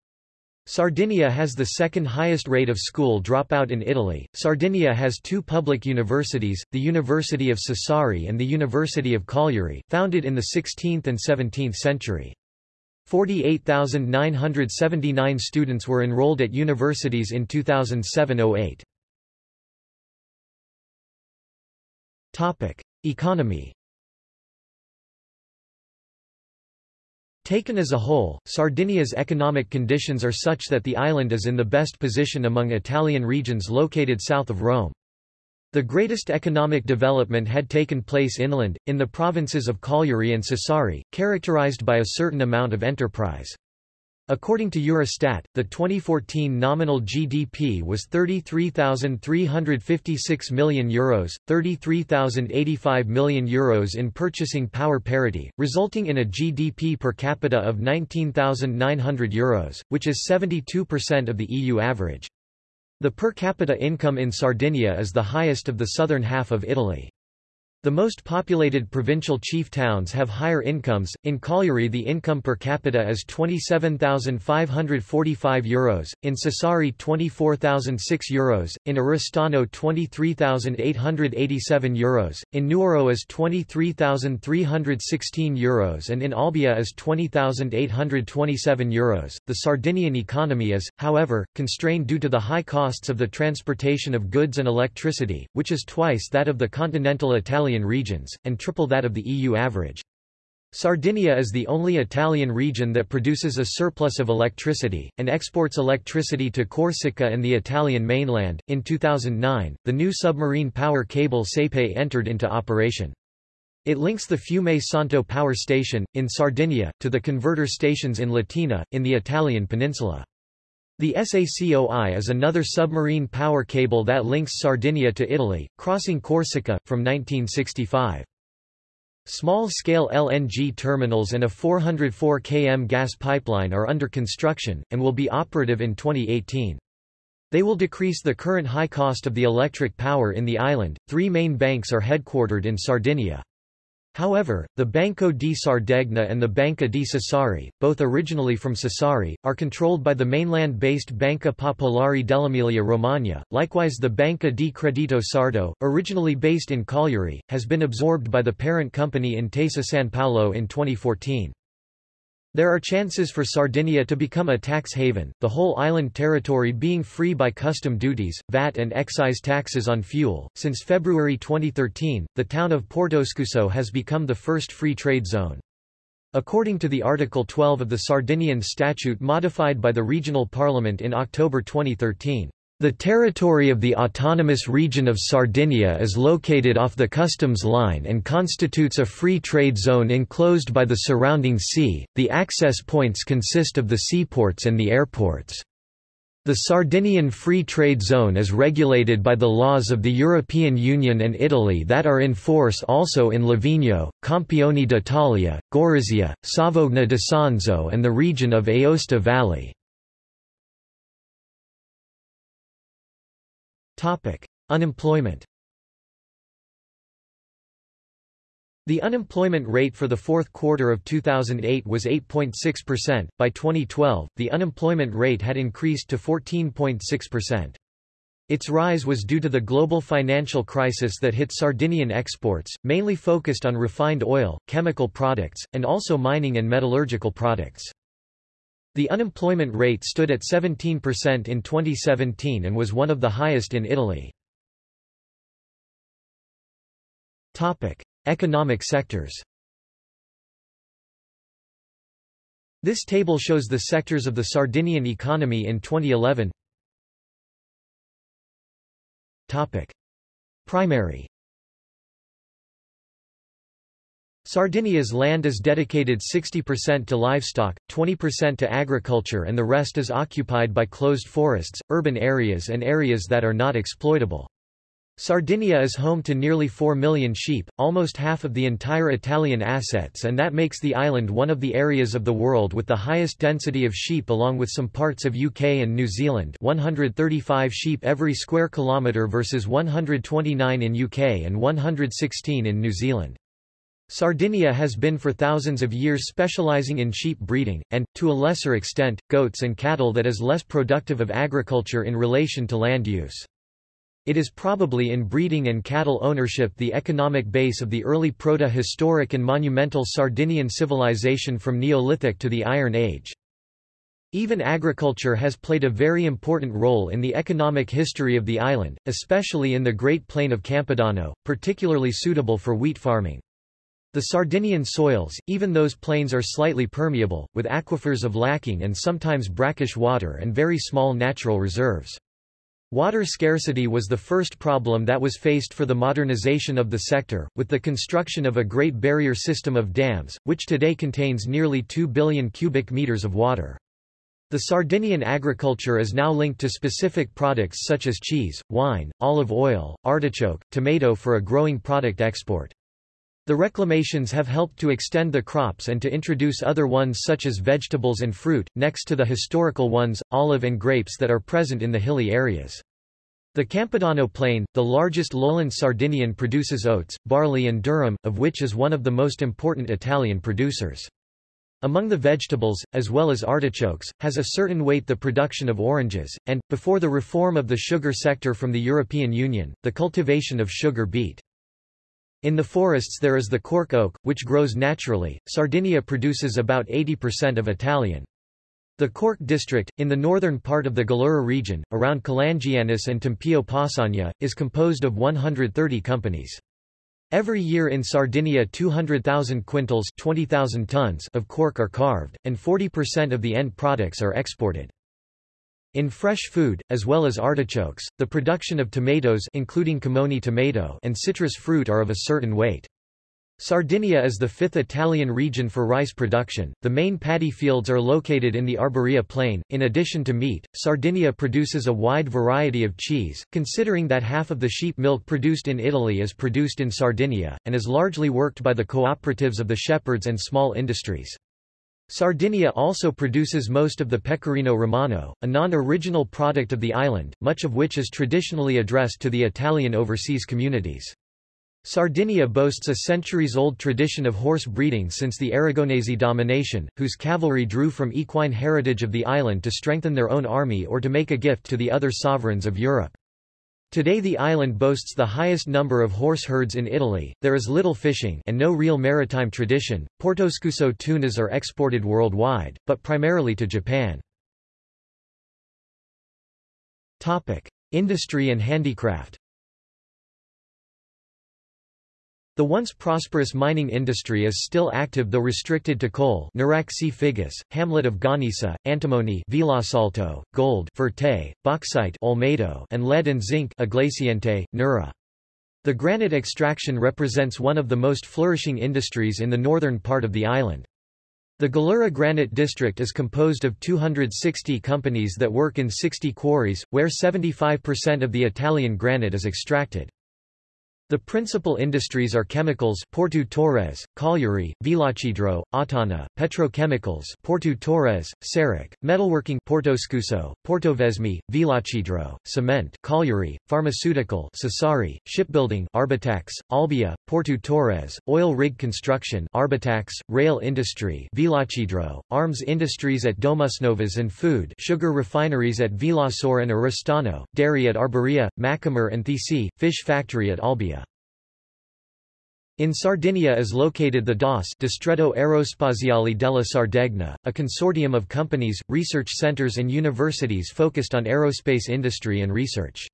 Sardinia has the second highest rate of school dropout in Italy. Sardinia has two public universities, the University of Sassari and the University of Cagliari, founded in the 16th and 17th century. 48,979 students were enrolled at universities in 2007-08. Topic: Economy Taken as a whole, Sardinia's economic conditions are such that the island is in the best position among Italian regions located south of Rome. The greatest economic development had taken place inland, in the provinces of Cagliari and Sassari, characterized by a certain amount of enterprise. According to Eurostat, the 2014 nominal GDP was €33,356 million, Euros, €33,085 million Euros in purchasing power parity, resulting in a GDP per capita of 19,900 Euros, which is 72% of the EU average. The per capita income in Sardinia is the highest of the southern half of Italy. The most populated provincial chief towns have higher incomes. In Cagliari, the income per capita is €27,545, Euros, in Sassari, €24,006, Euros, in Oristano, €23,887, Euros, in Nuoro is €23,316, Euros, and in Olbia is €20,827. Euros. The Sardinian economy is, however, constrained due to the high costs of the transportation of goods and electricity, which is twice that of the continental Italian Italian regions, and triple that of the EU average. Sardinia is the only Italian region that produces a surplus of electricity, and exports electricity to Corsica and the Italian mainland. In 2009, the new submarine power cable SAPEI entered into operation. It links the Fiume Santo power station, in Sardinia, to the converter stations in Latina, in the Italian peninsula. The SACOI is another submarine power cable that links Sardinia to Italy, crossing Corsica, from 1965. Small-scale LNG terminals and a 404 km gas pipeline are under construction, and will be operative in 2018. They will decrease the current high cost of the electric power in the island. Three main banks are headquartered in Sardinia. However, the Banco di Sardegna and the Banca di Sassari, both originally from Sassari, are controlled by the mainland-based Banca Popolare dell'Emilia-Romagna. Likewise the Banca di Credito Sardo, originally based in Cagliari, has been absorbed by the parent company Intesa San Paolo in 2014. There are chances for Sardinia to become a tax haven, the whole island territory being free by custom duties, VAT and excise taxes on fuel. Since February 2013, the town of Portoscuso has become the first free trade zone. According to the Article 12 of the Sardinian Statute modified by the regional parliament in October 2013, the territory of the autonomous region of Sardinia is located off the customs line and constitutes a free trade zone enclosed by the surrounding sea. The access points consist of the seaports and the airports. The Sardinian Free Trade Zone is regulated by the laws of the European Union and Italy that are in force also in Livigno, Campione d'Italia, Gorizia, Savogna d'Isonzo and the region of Aosta Valley. Topic: Unemployment. The unemployment rate for the fourth quarter of 2008 was 8.6%. By 2012, the unemployment rate had increased to 14.6%. Its rise was due to the global financial crisis that hit Sardinian exports, mainly focused on refined oil, chemical products, and also mining and metallurgical products. The unemployment rate stood at 17% in 2017 and was one of the highest in Italy. Topic: Economic sectors. This table shows the sectors of the Sardinian economy in 2011. Topic: Primary Sardinia's land is dedicated 60% to livestock, 20% to agriculture and the rest is occupied by closed forests, urban areas and areas that are not exploitable. Sardinia is home to nearly 4 million sheep, almost half of the entire Italian assets and that makes the island one of the areas of the world with the highest density of sheep along with some parts of UK and New Zealand 135 sheep every square kilometre versus 129 in UK and 116 in New Zealand. Sardinia has been for thousands of years specializing in sheep breeding, and, to a lesser extent, goats and cattle that is less productive of agriculture in relation to land use. It is probably in breeding and cattle ownership the economic base of the early proto-historic and monumental Sardinian civilization from Neolithic to the Iron Age. Even agriculture has played a very important role in the economic history of the island, especially in the Great Plain of Campidano, particularly suitable for wheat farming. The Sardinian soils, even those plains are slightly permeable, with aquifers of lacking and sometimes brackish water and very small natural reserves. Water scarcity was the first problem that was faced for the modernization of the sector, with the construction of a Great Barrier system of dams, which today contains nearly 2 billion cubic meters of water. The Sardinian agriculture is now linked to specific products such as cheese, wine, olive oil, artichoke, tomato for a growing product export. The reclamations have helped to extend the crops and to introduce other ones such as vegetables and fruit, next to the historical ones, olive and grapes that are present in the hilly areas. The Campidano Plain, the largest lowland Sardinian produces oats, barley and durum, of which is one of the most important Italian producers. Among the vegetables, as well as artichokes, has a certain weight the production of oranges, and, before the reform of the sugar sector from the European Union, the cultivation of sugar beet. In the forests there is the cork oak, which grows naturally. Sardinia produces about 80% of Italian. The Cork district, in the northern part of the Gallura region, around Calangianus and Tempio Pausania, is composed of 130 companies. Every year in Sardinia 200,000 quintals 20,000 tons of cork are carved, and 40% of the end products are exported. In fresh food, as well as artichokes, the production of tomatoes including Camone tomato and citrus fruit are of a certain weight. Sardinia is the fifth Italian region for rice production. The main paddy fields are located in the Arborea plain. In addition to meat, Sardinia produces a wide variety of cheese, considering that half of the sheep milk produced in Italy is produced in Sardinia, and is largely worked by the cooperatives of the shepherds and small industries. Sardinia also produces most of the pecorino romano, a non-original product of the island, much of which is traditionally addressed to the Italian overseas communities. Sardinia boasts a centuries-old tradition of horse breeding since the Aragonese domination, whose cavalry drew from equine heritage of the island to strengthen their own army or to make a gift to the other sovereigns of Europe. Today the island boasts the highest number of horse herds in Italy, there is little fishing and no real maritime tradition. Portoscuso tunas are exported worldwide, but primarily to Japan. Topic: Industry and handicraft The once prosperous mining industry is still active though restricted to coal Nuraxi Figus, hamlet of Gonnesa, antimony Villasalto, gold Furtei, bauxite Olmedo, and lead and zinc Aglaciente, Nurra. The granite extraction represents one of the most flourishing industries in the northern part of the island. The Gallura Granite District is composed of 260 companies that work in 60 quarries, where 75% of the Italian granite is extracted. The principal industries are chemicals Porto Torres, Cagliari, Villacidro, Ottana, petrochemicals Porto Torres, Sarroch, metalworking Portoscuso, Portovesme, Villacidro, cement Cagliari, pharmaceutical Sassari, shipbuilding Arbatax, Olbia, Porto Torres, oil rig construction Arbatax, rail industry Villacidro, arms industries at Domusnovas and food sugar refineries at Villasor and Oristano, dairy at Arborea, Macomer and Thiesi, fish factory at Olbia. In Sardinia is located the DAS Distretto Aerospaziale della Sardegna, a consortium of companies, research centers and universities focused on aerospace industry and research.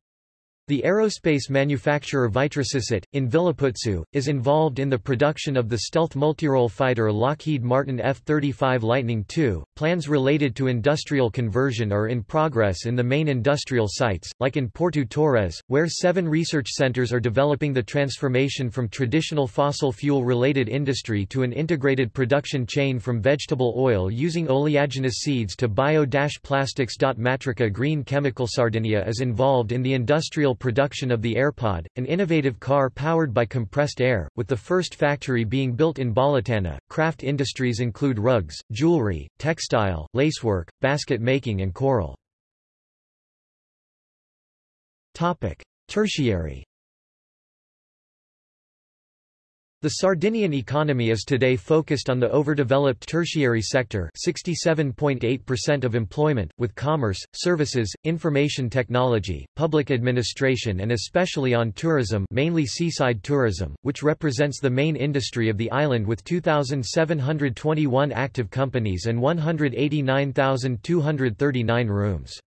The aerospace manufacturer Vitrociset, in Villaputzu, is involved in the production of the stealth multirole fighter Lockheed Martin F-35 Lightning II. Plans related to industrial conversion are in progress in the main industrial sites, like in Porto Torres, where seven research centers are developing the transformation from traditional fossil fuel-related industry to an integrated production chain from vegetable oil using oleaginous seeds to bio-plastics. Matrica Green Chemical Sardinia is involved in the industrial production of the AirPod, an innovative car powered by compressed air, with the first factory being built in Bolotana. Craft industries include rugs, jewelry, textile, lacework, basket making and coral. Topic: Tertiary The Sardinian economy is today focused on the overdeveloped tertiary sector 67.8% of employment, with commerce, services, information technology, public administration and especially on tourism mainly seaside tourism, which represents the main industry of the island with 2,721 active companies and 189,239 rooms.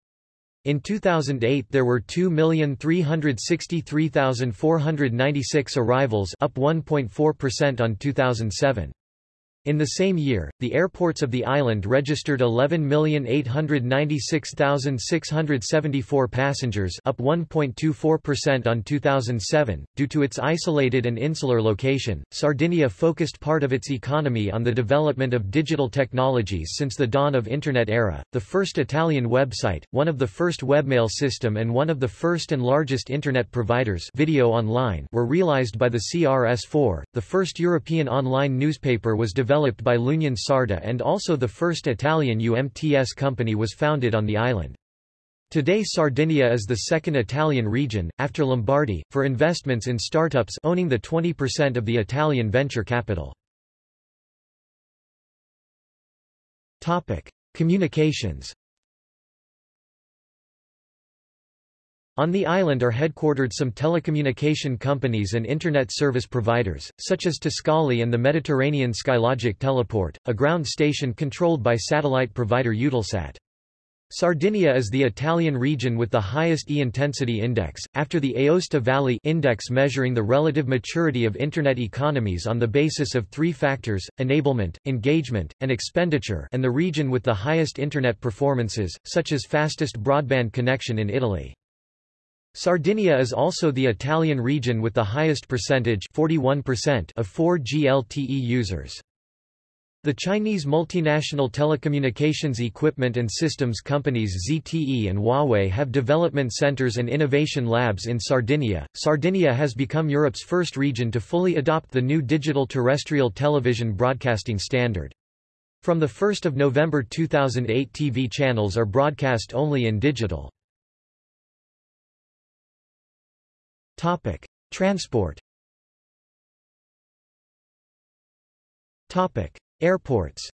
In 2008 there were 2,363,496 arrivals up 1.4% on 2007. In the same year, the airports of the island registered 11,896,674 passengers up 1.24% on 2007. Due to its isolated and insular location, Sardinia focused part of its economy on the development of digital technologies since the dawn of Internet era. The first Italian website, one of the first webmail system and one of the first and largest Internet providers video online were realized by the CRS-4. The first European online newspaper was developed developed by l'Unione Sarda and also the first Italian UMTS company was founded on the island. Today Sardinia is the second Italian region, after Lombardy, for investments in startups owning the 20% of the Italian venture capital. Communications On the island are headquartered some telecommunication companies and Internet service providers, such as Tiscali and the Mediterranean Skylogic Teleport, a ground station controlled by satellite provider Eutelsat. Sardinia is the Italian region with the highest E-intensity index, after the Aosta Valley index measuring the relative maturity of Internet economies on the basis of three factors, enablement, engagement, and expenditure and the region with the highest Internet performances, such as fastest broadband connection in Italy. Sardinia is also the Italian region with the highest percentage 41% of 4G LTE users. The Chinese multinational telecommunications equipment and systems companies ZTE and Huawei have development centers and innovation labs in Sardinia. Sardinia has become Europe's first region to fully adopt the new digital terrestrial television broadcasting standard. From 1 November 2008 TV channels are broadcast only in digital. Topic: Transport. Topic: Airports.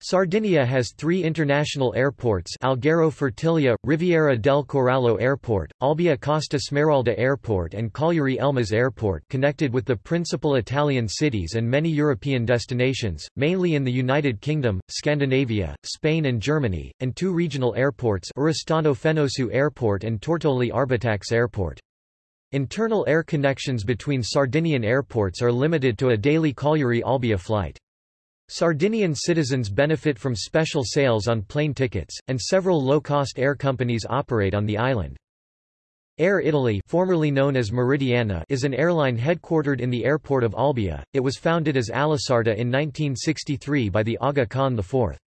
Sardinia has three international airports Alghero Fertilia, Riviera del Corallo Airport, Olbia Costa Smeralda Airport and Cagliari Elmas Airport connected with the principal Italian cities and many European destinations, mainly in the United Kingdom, Scandinavia, Spain and Germany, and two regional airports Oristano Fenosu Airport and Tortoli Arbatax Airport. Internal air connections between Sardinian airports are limited to a daily Cagliari-Olbia flight. Sardinian citizens benefit from special sales on plane tickets, and several low-cost air companies operate on the island. Air Italy formerly known as Meridiana is an airline headquartered in the airport of Olbia. It was founded as Alisarda in 1963 by the Aga Khan IV.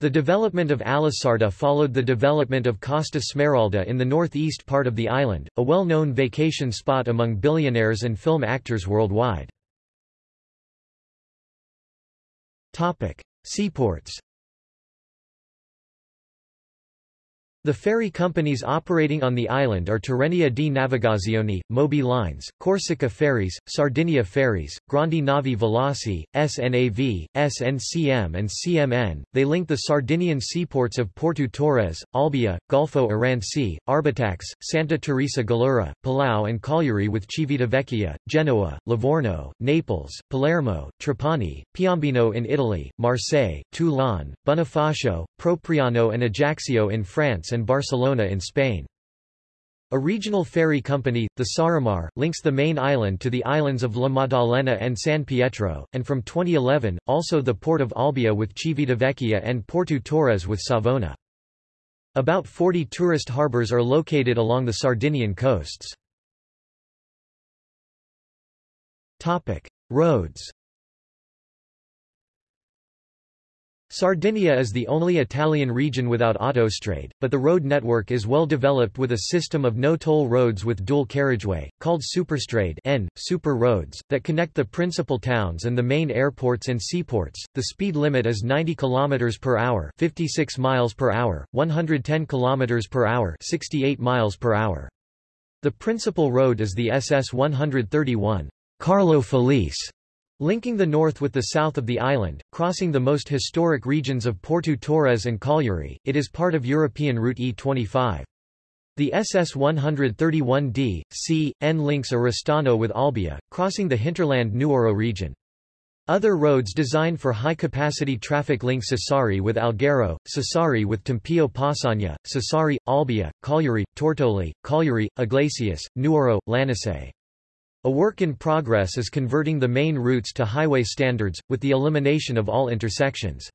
The development of Alisarda followed the development of Costa Smeralda in the northeast part of the island, a well-known vacation spot among billionaires and film actors worldwide. Topic: Seaports. The ferry companies operating on the island are Tirrenia di Navigazione, Moby Lines, Corsica Ferries, Sardinia Ferries, Grandi Navi Veloci, SNAV, SNCM and CMN. They link the Sardinian seaports of Porto Torres, Olbia, Golfo Aranci, Arbatax, Santa Teresa Gallura, Palau and Cagliari with Civitavecchia, Genoa, Livorno, Naples, Palermo, Trapani, Piombino in Italy, Marseille, Toulon, Bonifacio, Propriano and Ajaccio in France and Barcelona in Spain. A regional ferry company, the Saremar, links the main island to the islands of La Maddalena and San Pietro, and from 2011, also the port of Olbia with Civitavecchia and Porto Torres with Savona. About 40 tourist harbours are located along the Sardinian coasts. Roads Sardinia is the only Italian region without autostrade, but the road network is well developed with a system of no-toll roads with dual carriageway, called superstrade N, super roads, that connect the principal towns and the main airports and seaports. The speed limit is 90 km per hour, 56 miles per hour, 110 km per hour, 68 miles per hour. The principal road is the SS 131, Carlo Felice, Linking the north with the south of the island, crossing the most historic regions of Porto Torres and Cagliari, it is part of European Route E25. The SS-131D, C, N links Oristano with Olbia, crossing the hinterland Nuoro region. Other roads designed for high-capacity traffic link Sassari with Alghero, Sassari with Tempio Pausania, Sassari, Olbia, Cagliari, Tortoli, Cagliari, Iglesias, Nuoro, Lanusei. A work in progress is converting the main routes to highway standards, with the elimination of all intersections.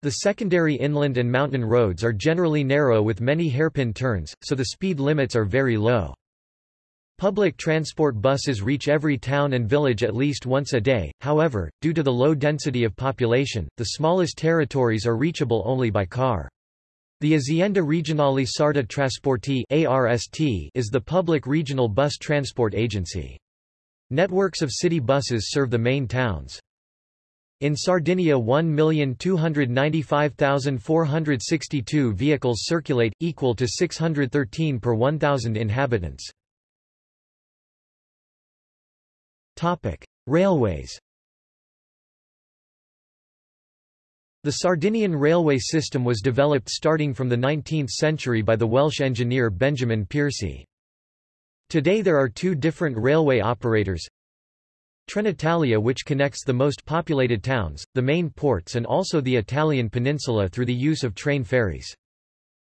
The secondary inland and mountain roads are generally narrow with many hairpin turns, so the speed limits are very low. Public transport buses reach every town and village at least once a day, however, due to the low density of population, the smallest territories are reachable only by car. The Azienda Regionale Sarda Trasporti is the public regional bus transport agency. Networks of city buses serve the main towns. In Sardinia 1,295,462 vehicles circulate, equal to 613 per 1,000 inhabitants. Railways The Sardinian railway system was developed starting from the 19th century by the Welsh engineer Benjamin Piercy. Today there are two different railway operators. Trenitalia which connects the most populated towns, the main ports and also the Italian peninsula through the use of train ferries.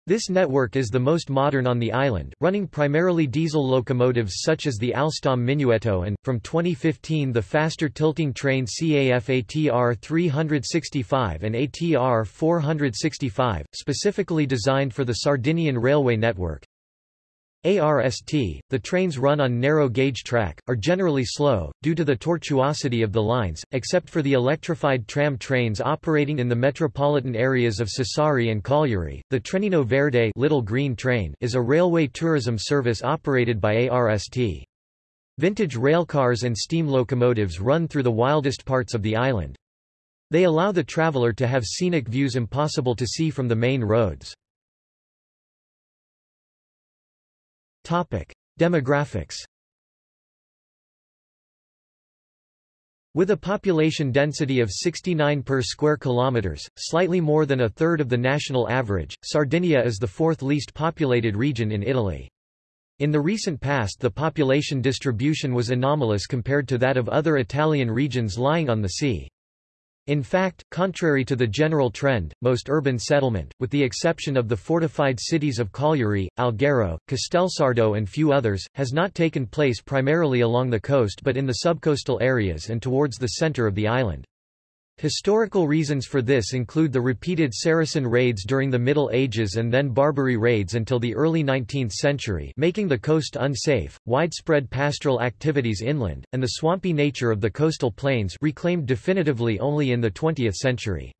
This network is the most modern on the island, running primarily diesel locomotives such as the Alstom Minuetto and, from 2015 the faster tilting train CAF ATR 365 and ATR 465, specifically designed for the Sardinian railway network. ARST, the trains run on narrow-gauge track, are generally slow, due to the tortuosity of the lines, except for the electrified tram trains operating in the metropolitan areas of Sassari and Cagliari. The Trenino Verde Little Green Train is a railway tourism service operated by ARST. Vintage railcars and steam locomotives run through the wildest parts of the island. They allow the traveler to have scenic views impossible to see from the main roads. Topic: Demographics. With a population density of 69 per square kilometers, slightly more than a third of the national average, Sardinia is the fourth least populated region in Italy. In the recent past the population distribution was anomalous compared to that of other Italian regions lying on the sea. In fact, contrary to the general trend, most urban settlement, with the exception of the fortified cities of Cagliari, Alghero, Castelsardo and few others, has not taken place primarily along the coast but in the subcoastal areas and towards the center of the island. Historical reasons for this include the repeated Saracen raids during the Middle Ages and then Barbary raids until the early 19th century making the coast unsafe, widespread pastoral activities inland, and the swampy nature of the coastal plains reclaimed definitively only in the 20th century.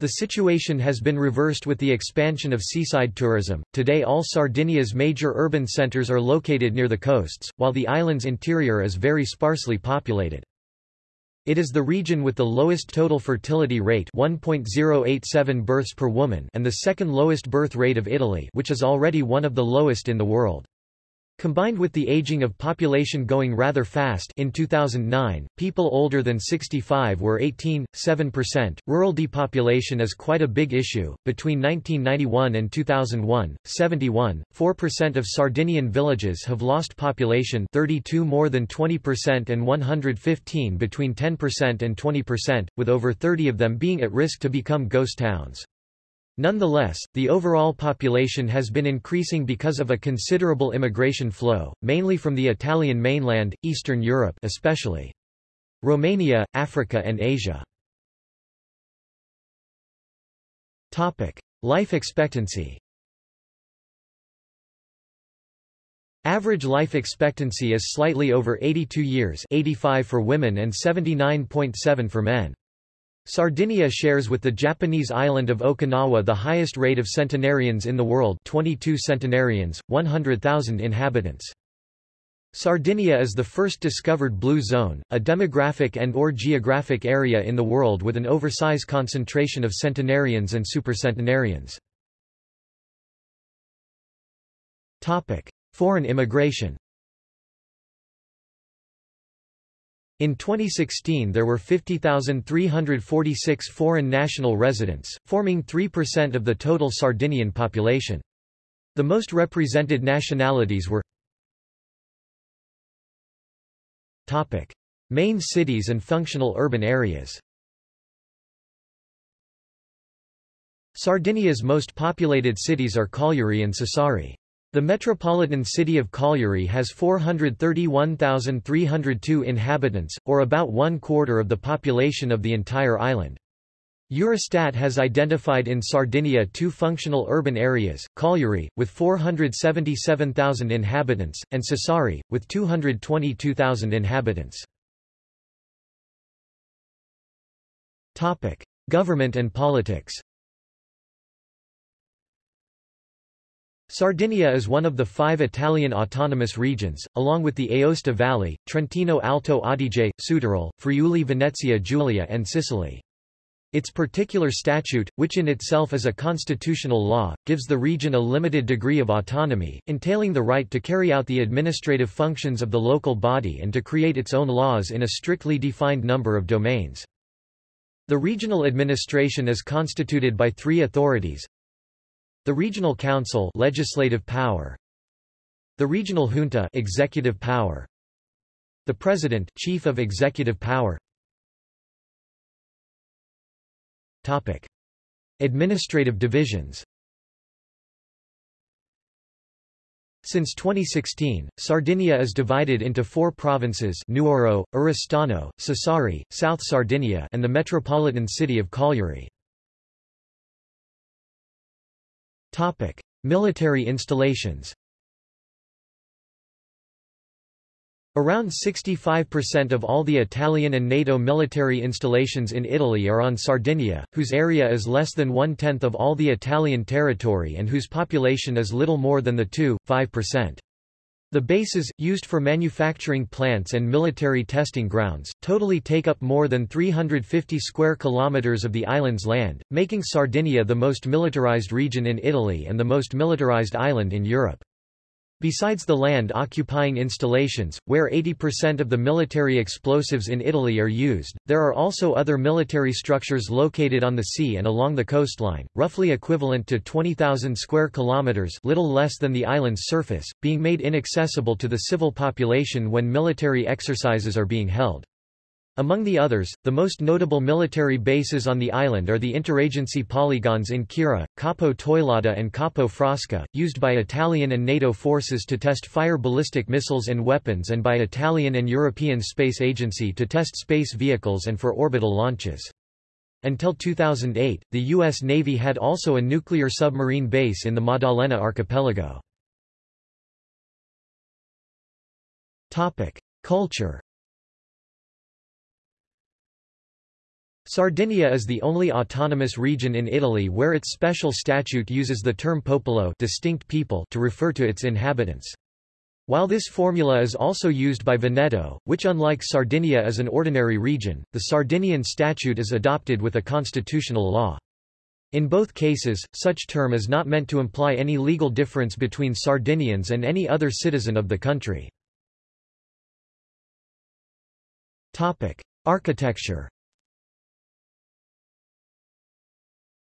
The situation has been reversed with the expansion of seaside tourism. Today all Sardinia's major urban centers are located near the coasts, while the island's interior is very sparsely populated. It is the region with the lowest total fertility rate 1.087 births per woman and the second lowest birth rate of Italy which is already one of the lowest in the world. Combined with the aging of population going rather fast in 2009, people older than 65 were 18.7%. Rural depopulation is quite a big issue. Between 1991 and 2001, 71.4% of Sardinian villages have lost population 32 more than 20% and 115 between 10% and 20%, with over 30 of them being at risk to become ghost towns. Nonetheless, the overall population has been increasing because of a considerable immigration flow, mainly from the Italian mainland, Eastern Europe especially. Romania, Africa and Asia. Topic: Life expectancy. Average life expectancy is slightly over 82 years, 85 for women and 79.7 for men. Sardinia shares with the Japanese island of Okinawa the highest rate of centenarians in the world 22 centenarians, 100,000 inhabitants. Sardinia is the first discovered blue zone, a demographic and or geographic area in the world with an oversize concentration of centenarians and supercentenarians. Foreign immigration In 2016 there were 50,346 foreign national residents, forming 3% of the total Sardinian population. The most represented nationalities were Topic. Main cities and functional urban areas Sardinia's most populated cities are Cagliari and Sassari. The metropolitan city of Cagliari has 431,302 inhabitants, or about one quarter of the population of the entire island. Eurostat has identified in Sardinia two functional urban areas, Cagliari, with 477,000 inhabitants, and Sassari, with 222,000 inhabitants. Government and politics Sardinia is one of the five Italian autonomous regions, along with the Aosta Valley, Trentino Alto Adige, Südtirol, Friuli Venezia Giulia and Sicily. Its particular statute, which in itself is a constitutional law, gives the region a limited degree of autonomy, entailing the right to carry out the administrative functions of the local body and to create its own laws in a strictly defined number of domains. The regional administration is constituted by three authorities. The Regional Council legislative power. The Regional Junta executive power. The President chief of executive power. Topic: Administrative divisions. Since 2016, Sardinia is divided into four provinces Nuoro, Oristano, Sassari, South Sardinia and the metropolitan city of Cagliari. Military installations Around 65% of all the Italian and NATO military installations in Italy are on Sardinia, whose area is less than one-tenth of all the Italian territory and whose population is little more than the 2-5%. The bases, used for manufacturing plants and military testing grounds, totally take up more than 350 square kilometers of the island's land, making Sardinia the most militarized region in Italy and the most militarized island in Europe. Besides the land-occupying installations, where 80% of the military explosives in Italy are used, there are also other military structures located on the sea and along the coastline, roughly equivalent to 20,000 square kilometers little less than the island's surface, being made inaccessible to the civil population when military exercises are being held. Among the others, the most notable military bases on the island are the interagency polygons in Quirra, Capo Teulada and Capo Frasca, used by Italian and NATO forces to test fire ballistic missiles and weapons and by Italian and European Space Agency to test space vehicles and for orbital launches. Until 2008, the U.S. Navy had also a nuclear submarine base in the Maddalena archipelago. Culture Sardinia is the only autonomous region in Italy where its special statute uses the term popolo distinct people to refer to its inhabitants. While this formula is also used by Veneto, which unlike Sardinia is an ordinary region, the Sardinian statute is adopted with a constitutional law. In both cases, such term is not meant to imply any legal difference between Sardinians and any other citizen of the country. Architecture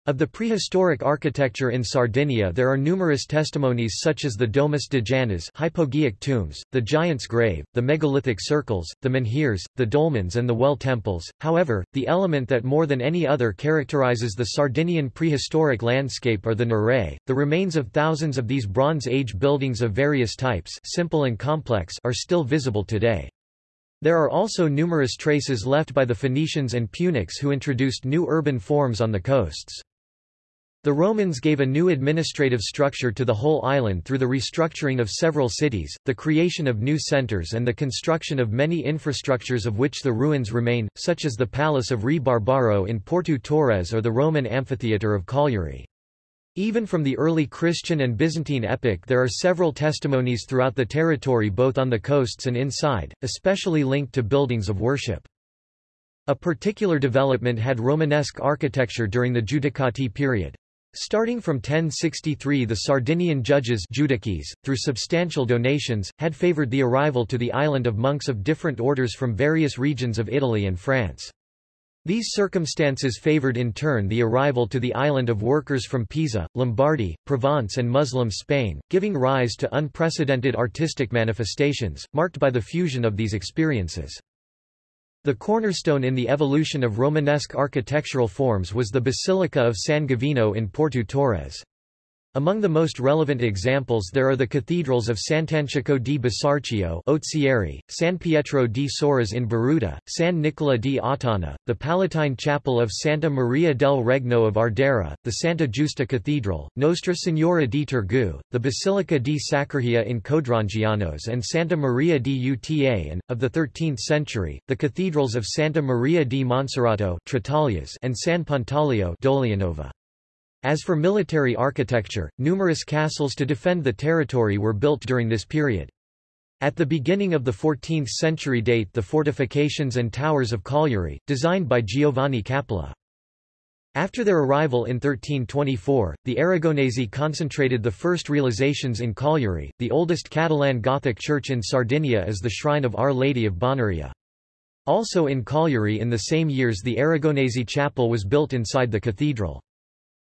Of the prehistoric architecture in Sardinia there are numerous testimonies such as the Domus de Janas hypogeic tombs, the Giant's Grave, the megalithic circles, the menhirs, the dolmens and the well temples. However, the element that more than any other characterizes the Sardinian prehistoric landscape are the nuraghe. The remains of thousands of these Bronze Age buildings of various types simple and complex are still visible today. There are also numerous traces left by the Phoenicians and Punics who introduced new urban forms on the coasts. The Romans gave a new administrative structure to the whole island through the restructuring of several cities, the creation of new centers and the construction of many infrastructures of which the ruins remain, such as the Palace of Re Barbaro in Porto Torres or the Roman amphitheatre of Cagliari. Even from the early Christian and Byzantine epoch there are several testimonies throughout the territory both on the coasts and inside, especially linked to buildings of worship. A particular development had Romanesque architecture during the Judicati period. Starting from 1063 the Sardinian judges judices, through substantial donations, had favoured the arrival to the island of monks of different orders from various regions of Italy and France. These circumstances favoured in turn the arrival to the island of workers from Pisa, Lombardy, Provence and Muslim Spain, giving rise to unprecedented artistic manifestations, marked by the fusion of these experiences. The cornerstone in the evolution of Romanesque architectural forms was the Basilica of San Gavino in Porto Torres. Among the most relevant examples there are the cathedrals of Sant'Antioco di Bisarcio Ozieri, San Pietro di Sorres in Borutta, San Nicola di Ottana, the Palatine Chapel of Santa Maria del Regno of Ardara, the Santa Giusta Cathedral, Nostra Signora di Tergu, the Basilica di Saccargia in Codrongianos and Santa Maria di Uta and, of the 13th century, the cathedrals of Santa Maria di Monserrato and San Pantaleo Dolianova. As for military architecture, numerous castles to defend the territory were built during this period. At the beginning of the 14th century date the fortifications and towers of Cagliari, designed by Giovanni Capula. After their arrival in 1324, the Aragonese concentrated the first realizations in Cagliari. The oldest Catalan Gothic church in Sardinia is the shrine of Our Lady of Bonaria. Also in Cagliari in the same years the Aragonese chapel was built inside the cathedral.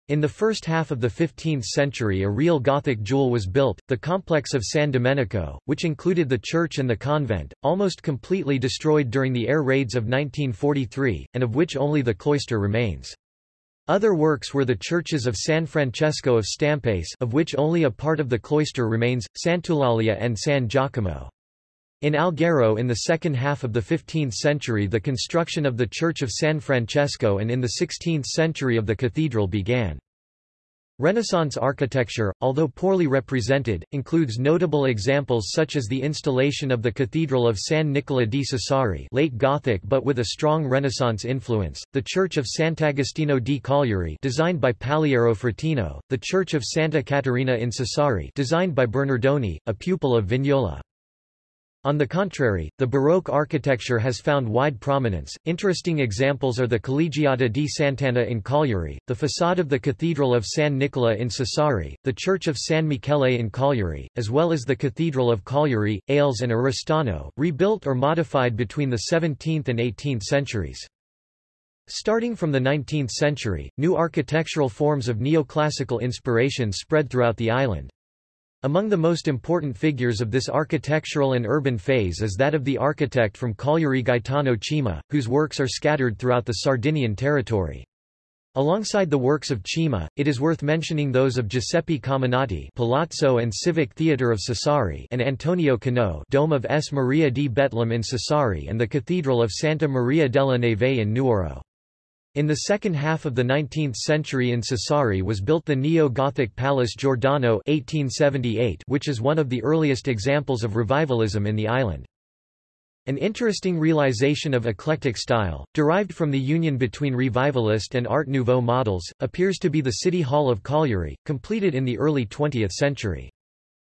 In the first half of the 15th century a real Gothic jewel was built, the complex of San Domenico, which included the church and the convent, almost completely destroyed during the air raids of 1943, and of which only the cloister remains. Other works were the churches of San Francesco of Stampace of which only a part of the cloister remains, Sant'Eulalia and San Giacomo. In Alghero in the second half of the 15th century the construction of the Church of San Francesco and in the 16th century of the cathedral began. Renaissance architecture, although poorly represented, includes notable examples such as the installation of the Cathedral of San Nicola di Sassari late Gothic but with a strong Renaissance influence, the Church of Sant'Agostino di Cagliari designed by Palearo Fratino, the Church of Santa Caterina in Sassari designed by Bernardoni, a pupil of Vignola. On the contrary, the Baroque architecture has found wide prominence. Interesting examples are the Collegiata di Sant'Anna in Cagliari, the facade of the Cathedral of San Nicola in Sassari, the Church of San Michele in Cagliari, as well as the Cathedral of Cagliari, Ales and Oristano, rebuilt or modified between the 17th and 18th centuries. Starting from the 19th century, new architectural forms of neoclassical inspiration spread throughout the island. Among the most important figures of this architectural and urban phase is that of the architect from Cagliari Gaetano Cima, whose works are scattered throughout the Sardinian territory. Alongside the works of Cima, it is worth mentioning those of Giuseppe Caminati Palazzo and Civic Theatre of Sassari and Antonio Cano Dome of S. Maria di Betlem in Sassari and the Cathedral of Santa Maria della Neve in Nuoro. In the second half of the 19th century in Sassari was built the neo-Gothic Palace Giordano 1878 which is one of the earliest examples of revivalism in the island. An interesting realization of eclectic style, derived from the union between Revivalist and Art Nouveau models, appears to be the City Hall of Cagliari, completed in the early 20th century.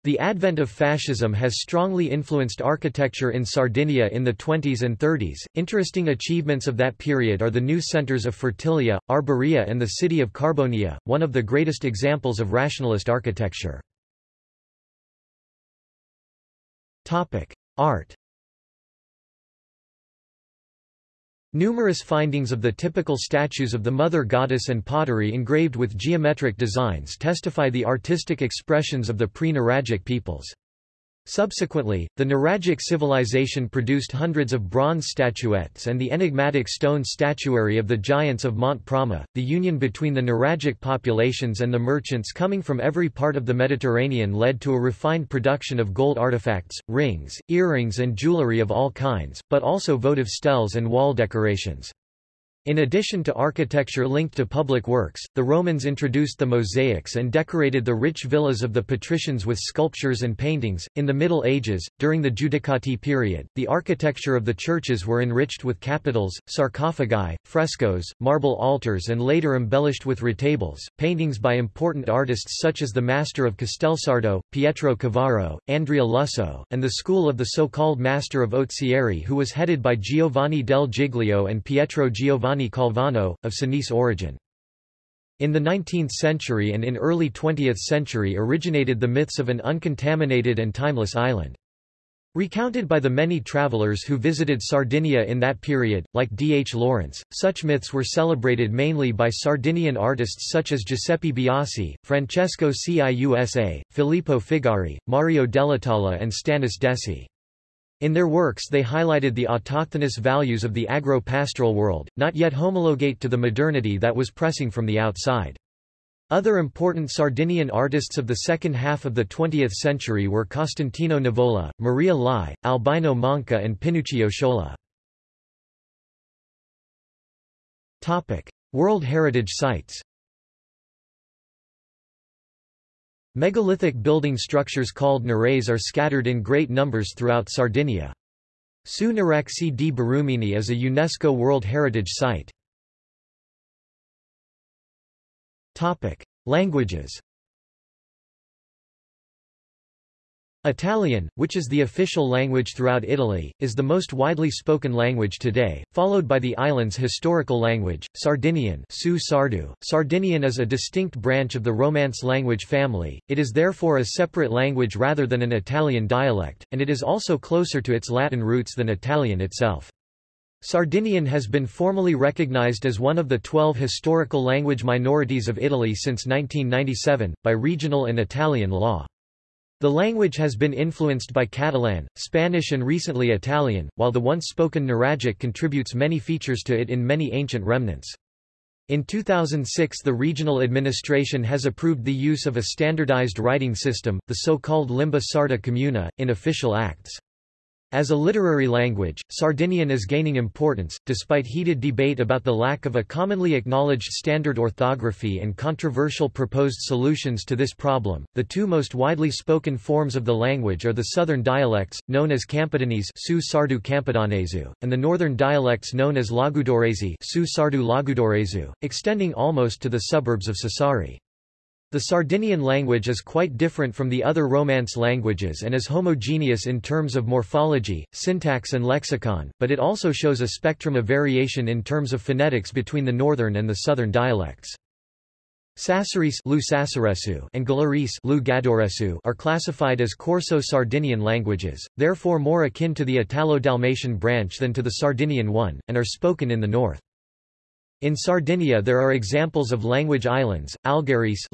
The advent of fascism has strongly influenced architecture in Sardinia in the 20s and 30s. Interesting achievements of that period are the new centers of Fertilia, Arborea, and the city of Carbonia, one of the greatest examples of rationalist architecture. Topic: Art Numerous findings of the typical statues of the Mother Goddess and pottery engraved with geometric designs testify the artistic expressions of the pre-Nuragic peoples. Subsequently, the Nuragic civilization produced hundreds of bronze statuettes and the enigmatic stone statuary of the giants of Mont'e Prama. The union between the Nuragic populations and the merchants coming from every part of the Mediterranean led to a refined production of gold artifacts, rings, earrings, and jewelry of all kinds, but also votive steles and wall decorations. In addition to architecture linked to public works, the Romans introduced the mosaics and decorated the rich villas of the patricians with sculptures and paintings. In the Middle Ages, during the Judicati period, the architecture of the churches were enriched with capitals, sarcophagi, frescoes, marble altars, and later embellished with retables, paintings by important artists such as the Master of Castelsardo, Pietro Cavaro, Andrea Lusso, and the school of the so-called Master of Ozieri who was headed by Giovanni del Giglio and Pietro Giovanni Giovanni Calvano, of Sinise origin. In the 19th century and in early 20th century originated the myths of an uncontaminated and timeless island. Recounted by the many travelers who visited Sardinia in that period, like D. H. Lawrence, such myths were celebrated mainly by Sardinian artists such as Giuseppe Biasi, Francesco Ciusa, Filippo Figari, Mario Delitala and Stanis Dessy. In their works they highlighted the autochthonous values of the agro-pastoral world, not yet homologate to the modernity that was pressing from the outside. Other important Sardinian artists of the second half of the 20th century were Costantino Nivola, Maria Lai, Albino Manca and Pinuccio Sciola. World Heritage Sites Megalithic building structures called nares are scattered in great numbers throughout Sardinia. Su Nuraxi di Barumini is a UNESCO World Heritage Site. Languages Italian, which is the official language throughout Italy, is the most widely spoken language today, followed by the island's historical language, Sardinian Su Sardu. Sardinian is a distinct branch of the Romance language family, it is therefore a separate language rather than an Italian dialect, and it is also closer to its Latin roots than Italian itself. Sardinian has been formally recognized as one of the 12 historical language minorities of Italy since 1997, by regional and Italian law. The language has been influenced by Catalan, Spanish and recently Italian, while the once spoken Nuragic contributes many features to it in many ancient remnants. In 2006 the regional administration has approved the use of a standardized writing system, the so-called Limba Sarda Comuna, in official acts. As a literary language, Sardinian is gaining importance, despite heated debate about the lack of a commonly acknowledged standard orthography and controversial proposed solutions to this problem. The two most widely spoken forms of the language are the southern dialects, known as Campidanese Su Sardu Campidanesu, and the northern dialects known as Logudorese Su Sardu Logudoresu, extending almost to the suburbs of Sassari. The Sardinian language is quite different from the other Romance languages and is homogeneous in terms of morphology, syntax and lexicon, but it also shows a spectrum of variation in terms of phonetics between the northern and the southern dialects. Sassarese and Gallurese are classified as Corso-Sardinian languages, therefore more akin to the Italo-Dalmatian branch than to the Sardinian one, and are spoken in the north. In Sardinia there are examples of language islands. Algherese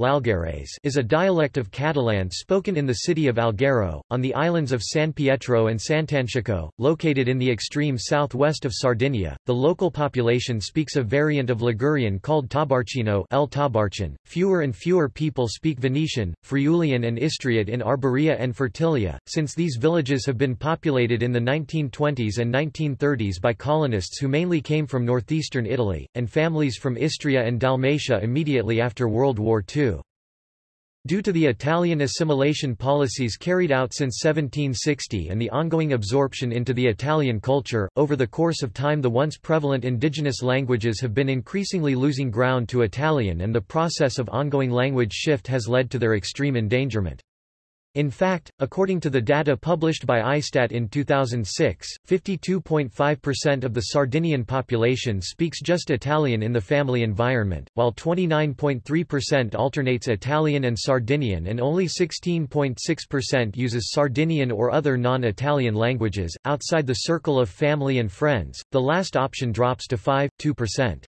is a dialect of Catalan spoken in the city of Alghero, on the islands of San Pietro and Sant'Antioco, located in the extreme southwest of Sardinia. The local population speaks a variant of Ligurian called Tabarchino El Tabarcin. Fewer and fewer people speak Venetian, Friulian and Istriot in Arborea and Fertilia, since these villages have been populated in the 1920s and 1930s by colonists who mainly came from northeastern Italy, and families from Istria and Dalmatia immediately after World War II. Due to the Italian assimilation policies carried out since 1760 and the ongoing absorption into the Italian culture, over the course of time the once prevalent indigenous languages have been increasingly losing ground to Italian and the process of ongoing language shift has led to their extreme endangerment. In fact, according to the data published by ISTAT in 2006, 52.5% of the Sardinian population speaks just Italian in the family environment, while 29.3% alternates Italian and Sardinian and only 16.6% uses Sardinian or other non-Italian languages. Outside the circle of family and friends, the last option drops to 5.2%.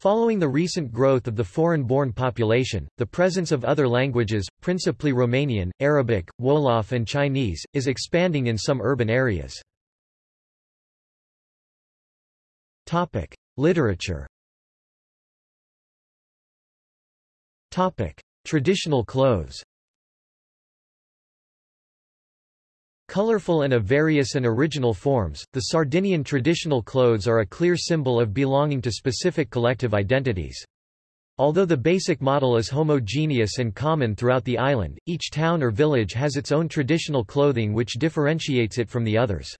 Following the recent growth of the foreign-born population, the presence of other languages, principally Romanian, Arabic, Wolof and Chinese, is expanding in some urban areas. Topic: Literature Topic: Traditional clothes Colorful and of various and original forms, the Sardinian traditional clothes are a clear symbol of belonging to specific collective identities. Although the basic model is homogeneous and common throughout the island, each town or village has its own traditional clothing which differentiates it from the others.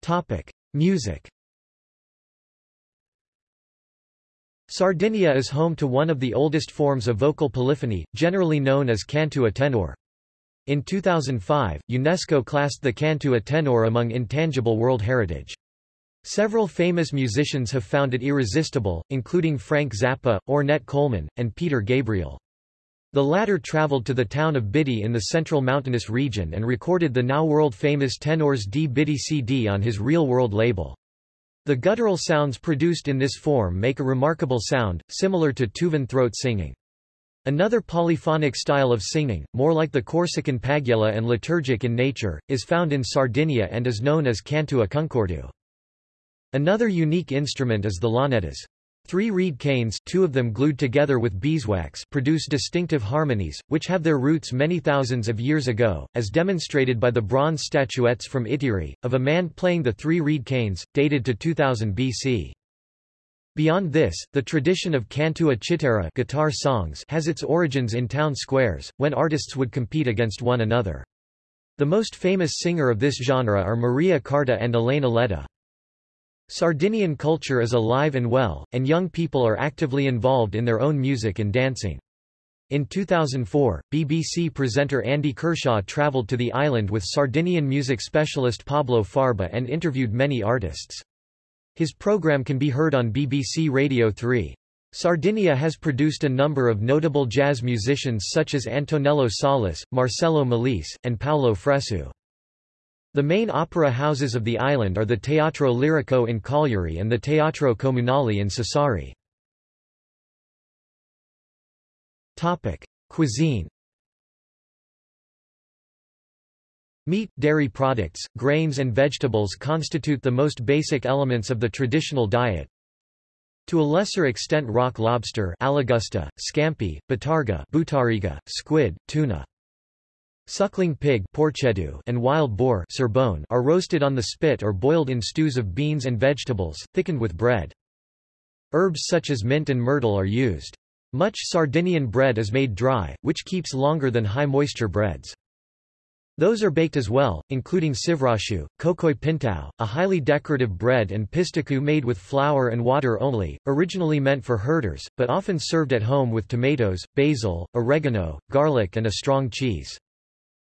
Topic. Music Sardinia is home to one of the oldest forms of vocal polyphony, generally known as cantu a tenore. In 2005, UNESCO classed the cantu a tenore among intangible world heritage. Several famous musicians have found it irresistible, including Frank Zappa, Ornette Coleman, and Peter Gabriel. The latter traveled to the town of Bitti in the central mountainous region and recorded the now world-famous Tenores di Bitti CD on his Real World label. The guttural sounds produced in this form make a remarkable sound, similar to Tuvan throat singing. Another polyphonic style of singing, more like the Corsican paghjella and liturgic in nature, is found in Sardinia and is known as cantu a concordu. Another unique instrument is the launeddas. Three reed canes two of them glued together with beeswax produce distinctive harmonies, which have their roots many thousands of years ago, as demonstrated by the bronze statuettes from Ittiri, of a man playing the three reed canes, dated to 2000 BC. Beyond this, the tradition of cantua chitarra guitar songs has its origins in town squares, when artists would compete against one another. The most famous singer of this genre are Maria Carta and Elena Ledda. Sardinian culture is alive and well, and young people are actively involved in their own music and dancing. In 2004, BBC presenter Andy Kershaw travelled to the island with Sardinian music specialist Pablo Farba and interviewed many artists. His program can be heard on BBC Radio 3. Sardinia has produced a number of notable jazz musicians such as Antonello Salis, Marcello Melis, and Paolo Fresu. The main opera houses of the island are the Teatro Lirico in Cagliari and the Teatro Comunale in Sassari. Cuisine Meat, dairy products, grains and vegetables constitute the most basic elements of the traditional diet. To a lesser extent rock lobster Alagusta, scampi, bottarga butariga, squid, tuna. Suckling pig and wild boar are roasted on the spit or boiled in stews of beans and vegetables, thickened with bread. Herbs such as mint and myrtle are used. Much Sardinian bread is made dry, which keeps longer than high-moisture breads. Those are baked as well, including civraxiu, coccoi pintau, a highly decorative bread and pistoccu made with flour and water only, originally meant for herders, but often served at home with tomatoes, basil, oregano, garlic and a strong cheese.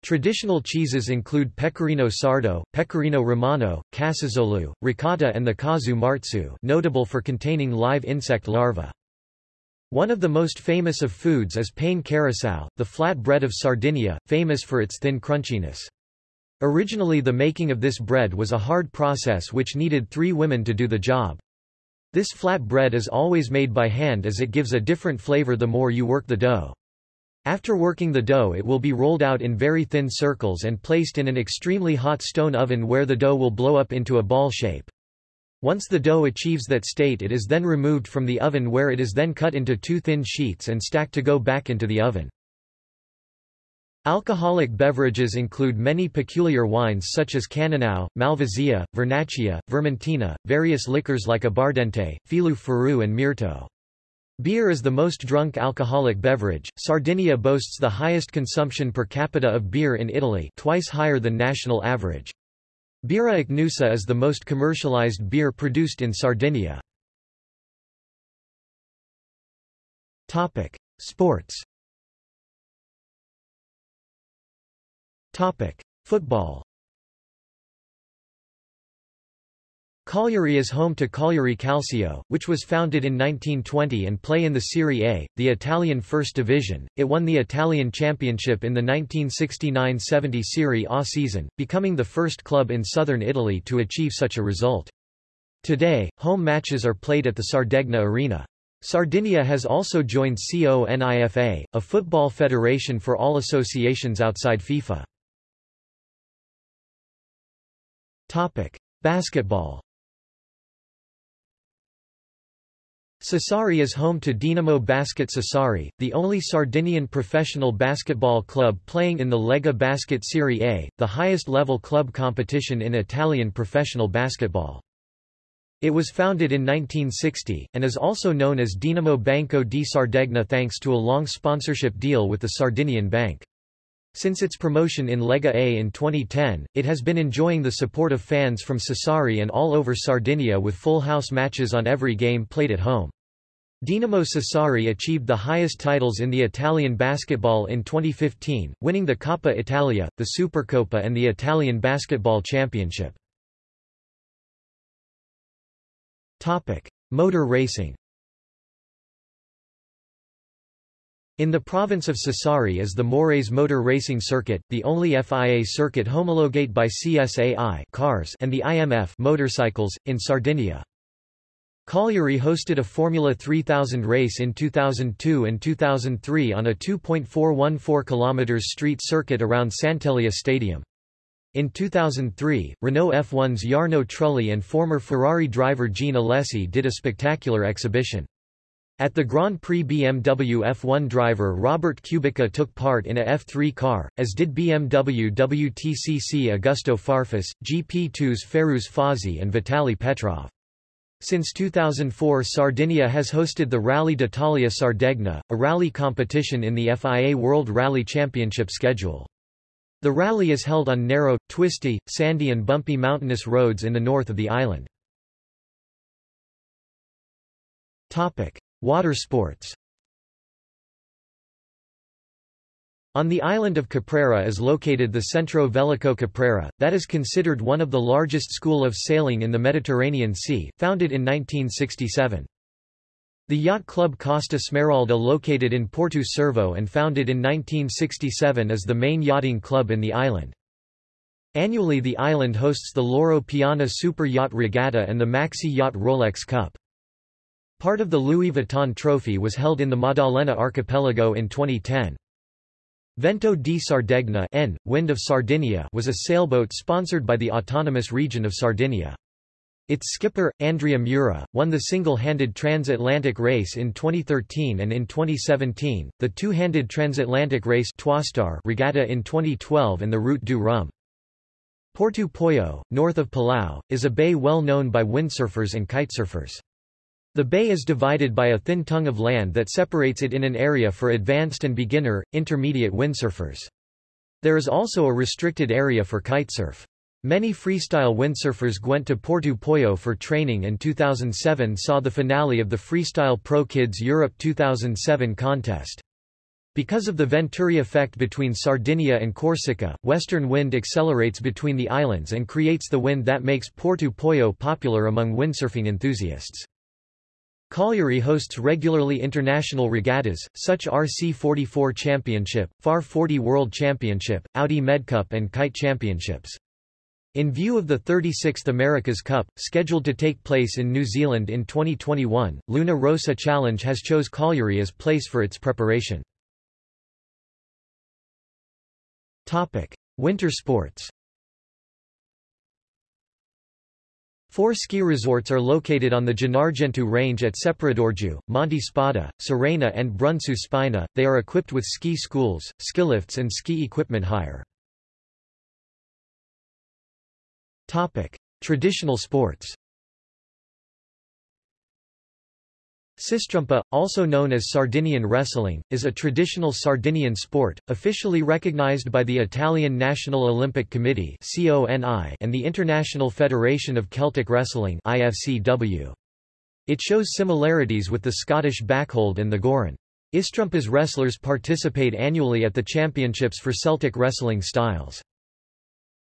Traditional cheeses include Pecorino Sardo, Pecorino Romano, Casizolu, Ricotta and the Casu Marzu notable for containing live insect larvae. One of the most famous of foods is pane carasau, the flat bread of Sardinia, famous for its thin crunchiness. Originally the making of this bread was a hard process which needed three women to do the job. This flat bread is always made by hand as it gives a different flavor the more you work the dough. After working the dough it will be rolled out in very thin circles and placed in an extremely hot stone oven where the dough will blow up into a ball shape. Once the dough achieves that state it is then removed from the oven where it is then cut into two thin sheets and stacked to go back into the oven. Alcoholic beverages include many peculiar wines such as Cannonau, Malvasia, Vernaccia, Vermentino, various liquors like Abbardente, Filou Ferrou and Mirto. Beer is the most drunk alcoholic beverage. Sardinia boasts the highest consumption per capita of beer in Italy, twice higher than national average. Birra Ichnusa is the most commercialized beer produced in Sardinia. Topic: Sports. Topic: Football. Cagliari is home to Cagliari Calcio, which was founded in 1920 and play in the Serie A, the Italian First Division. It won the Italian Championship in the 1969-70 Serie A season, becoming the first club in southern Italy to achieve such a result. Today, home matches are played at the Sardegna Arena. Sardinia has also joined CONIFA, a football federation for all associations outside FIFA. Topic: Basketball Sassari is home to Dinamo Basket Sassari, the only Sardinian professional basketball club playing in the Lega Basket Serie A, the highest-level club competition in Italian professional basketball. It was founded in 1960, and is also known as Dinamo Banco di Sardegna thanks to a long sponsorship deal with the Sardinian Bank. Since its promotion in Lega A in 2010, it has been enjoying the support of fans from Sassari and all over Sardinia with full house matches on every game played at home. Dinamo Sassari achieved the highest titles in the Italian basketball in 2015, winning the Coppa Italia, the Supercoppa and the Italian Basketball Championship. Motor racing In the province of Sassari is the Mores Motor Racing Circuit, the only FIA circuit homologate by CSAI cars and the IMF motorcycles, in Sardinia. Cagliari hosted a Formula 3000 race in 2002 and 2003 on a 2.414 km street circuit around Sant'Elia Stadium. In 2003, Renault F1's Jarno Trulli and former Ferrari driver Jean Alesi did a spectacular exhibition. At the Grand Prix BMW F1 driver Robert Kubica took part in a F3 car, as did BMW WTCC Augusto Farfus, GP2's Fairuz Fauzy and Vitaly Petrov. Since 2004 Sardinia has hosted the Rally d'Italia Sardegna, a rally competition in the FIA World Rally Championship schedule. The rally is held on narrow, twisty, sandy and bumpy mountainous roads in the north of the island. Water sports On the island of Caprera is located the Centro Velico Caprera, that is considered one of the largest school of sailing in the Mediterranean Sea, founded in 1967. The yacht club Costa Smeralda located in Porto Cervo and founded in 1967 is the main yachting club in the island. Annually the island hosts the Loro Piana Super Yacht Regatta and the Maxi Yacht Rolex Cup. Part of the Louis Vuitton Trophy was held in the Maddalena Archipelago in 2010. Vento di Sardegna N, Wind of Sardinia was a sailboat sponsored by the autonomous region of Sardinia. Its skipper, Andrea Mura, won the single-handed transatlantic race in 2013 and in 2017, the two-handed transatlantic race regatta in 2012 and the Route du Rhum. Porto Pollo, north of Palau, is a bay well known by windsurfers and kitesurfers. The bay is divided by a thin tongue of land that separates it in an area for advanced and beginner, intermediate windsurfers. There is also a restricted area for kitesurf. Many freestyle windsurfers went to Porto Pollo for training and 2007 saw the finale of the Freestyle Pro Kids Europe 2007 contest. Because of the Venturi effect between Sardinia and Corsica, western wind accelerates between the islands and creates the wind that makes Porto Pollo popular among windsurfing enthusiasts. Cagliari hosts regularly international regattas, such RC44 Championship, Farr 40 World Championship, Audi Medcup and Kite Championships. In view of the 36th America's Cup, scheduled to take place in New Zealand in 2021, Luna Rossa Challenge has chose Cagliari as place for its preparation. Winter sports Four ski resorts are located on the Gennargentu range at Sepradorju, Monte Spada, Serena and Bruncu Spina. They are equipped with ski schools, skilifts and ski equipment hire. Topic: Traditional sports. S'istrumpa, also known as Sardinian wrestling, is a traditional Sardinian sport, officially recognized by the Italian National Olympic Committee and the International Federation of Celtic Wrestling It shows similarities with the Scottish backhold and the Gouren. Istrumpa's wrestlers participate annually at the championships for Celtic wrestling styles.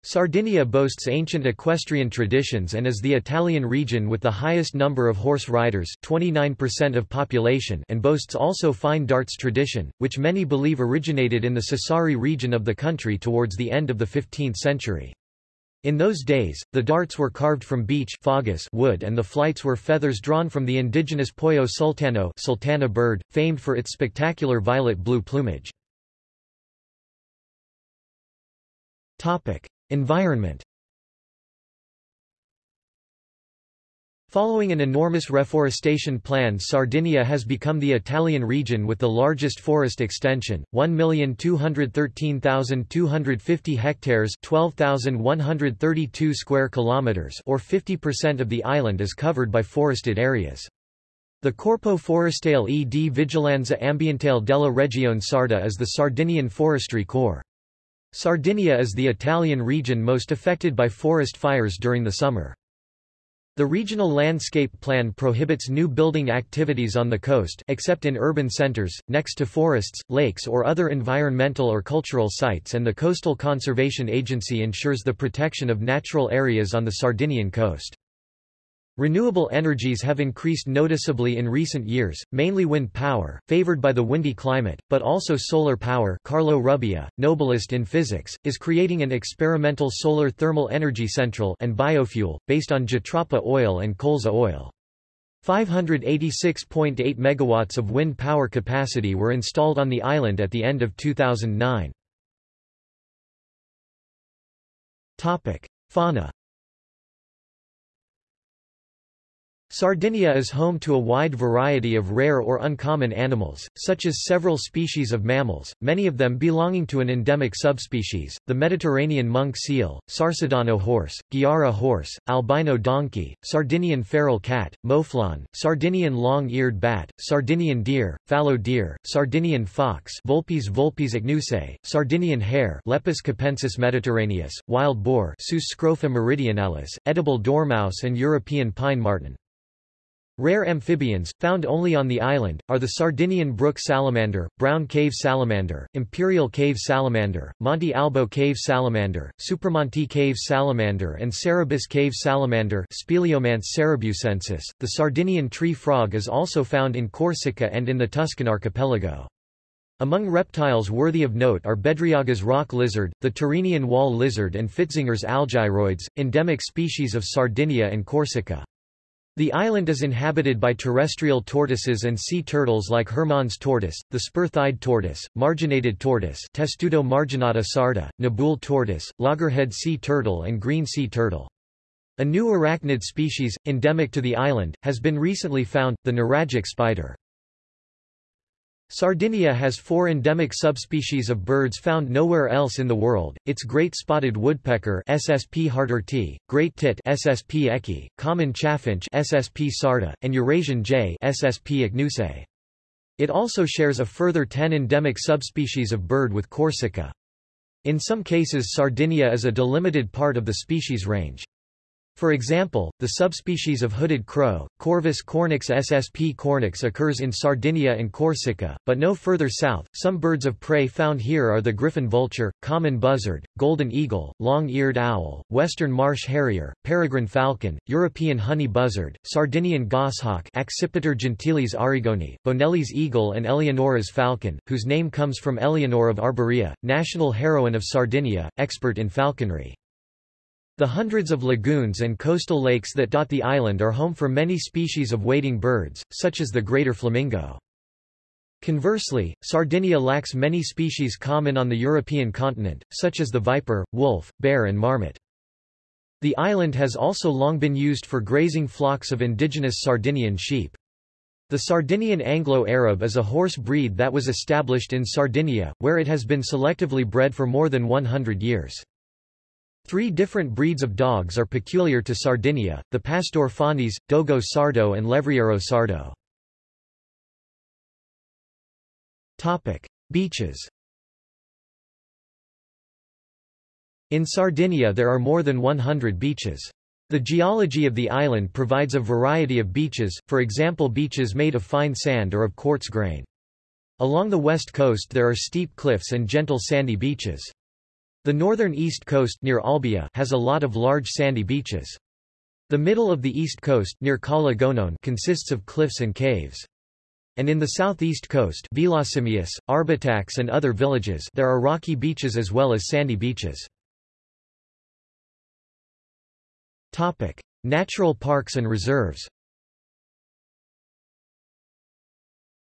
Sardinia boasts ancient equestrian traditions and is the Italian region with the highest number of horse riders 29% of population and boasts also fine darts tradition, which many believe originated in the Sassari region of the country towards the end of the 15th century. In those days, the darts were carved from beech wood and the flights were feathers drawn from the indigenous Pollo sultano sultana bird, famed for its spectacular violet-blue plumage. Environment Following an enormous reforestation plan Sardinia has become the Italian region with the largest forest extension, 1,213,250 hectares 12,132 square kilometers or 50% of the island is covered by forested areas. The Corpo Forestale e di Vigilanza Ambientale della Regione Sarda is the Sardinian Forestry Corps. Sardinia is the Italian region most affected by forest fires during the summer. The regional landscape plan prohibits new building activities on the coast except in urban centers, next to forests, lakes or other environmental or cultural sites and the Coastal Conservation Agency ensures the protection of natural areas on the Sardinian coast. Renewable energies have increased noticeably in recent years, mainly wind power, favored by the windy climate, but also solar power Carlo Rubbia, Nobelist in physics, is creating an experimental solar thermal energy central and biofuel, based on jatropha oil and colza oil. 586.8 megawatts of wind power capacity were installed on the island at the end of 2009. Topic. Fauna Sardinia is home to a wide variety of rare or uncommon animals, such as several species of mammals, many of them belonging to an endemic subspecies, the Mediterranean monk seal, Sarcidano horse, Giara horse, albino donkey, Sardinian feral cat, mouflon, Sardinian long-eared bat, Sardinian deer, fallow deer, Sardinian fox Vulpes vulpes ichnusae, Sardinian hare Lepus capensis mediterraneus, wild boar Sus scrofa meridionalis, edible dormouse and European pine marten. Rare amphibians, found only on the island, are the Sardinian brook salamander, brown cave salamander, imperial cave salamander, Monte Albo cave salamander, Supramonte cave salamander and Sarrabus cave salamander Speleomantes sarrabusensis. The Sardinian tree frog is also found in Corsica and in the Tuscan archipelago. Among reptiles worthy of note are Bedriaga's rock lizard, the Tyrrhenian wall lizard and Fitzinger's algyroids, endemic species of Sardinia and Corsica. The island is inhabited by terrestrial tortoises and sea turtles like Hermann's tortoise, the spur-thighed tortoise, marginated tortoise Testudo marginata sarda, Nabeul tortoise, loggerhead sea turtle and green sea turtle. A new arachnid species, endemic to the island, has been recently found, the nuragic spider. Sardinia has four endemic subspecies of birds found nowhere else in the world, its great spotted woodpecker SSP great tit SSP ecki, common chaffinch SSP sarda, and Eurasian jay SSP. It also shares a further 10 endemic subspecies of bird with Corsica. In some cases Sardinia is a delimited part of the species range. For example, the subspecies of hooded crow, Corvus cornix ssp cornix occurs in Sardinia and Corsica, but no further south. Some birds of prey found here are the griffon vulture, common buzzard, golden eagle, long-eared owl, western marsh harrier, peregrine falcon, European honey buzzard, Sardinian goshawk Accipiter gentilis arigoni, Bonelli's eagle and Eleonora's falcon, whose name comes from Eleanor of Arborea, national heroine of Sardinia, expert in falconry. The hundreds of lagoons and coastal lakes that dot the island are home for many species of wading birds, such as the greater flamingo. Conversely, Sardinia lacks many species common on the European continent, such as the viper, wolf, bear and marmot. The island has also long been used for grazing flocks of indigenous Sardinian sheep. The Sardinian Anglo-Arab is a horse breed that was established in Sardinia, where it has been selectively bred for more than 100 years. Three different breeds of dogs are peculiar to Sardinia, the Pastor Fonnese, Dogo Sardo and Levriero Sardo. Beaches In Sardinia there are more than 100 beaches. The geology of the island provides a variety of beaches, for example beaches made of fine sand or of quartz grain. Along the west coast there are steep cliffs and gentle sandy beaches. The northern east coast near Olbia has a lot of large sandy beaches. The middle of the east coast near Cala Gonone consists of cliffs and caves. And in the southeast coast Villasimius, Arbatax and other villages there are rocky beaches as well as sandy beaches. Topic: Natural parks and reserves.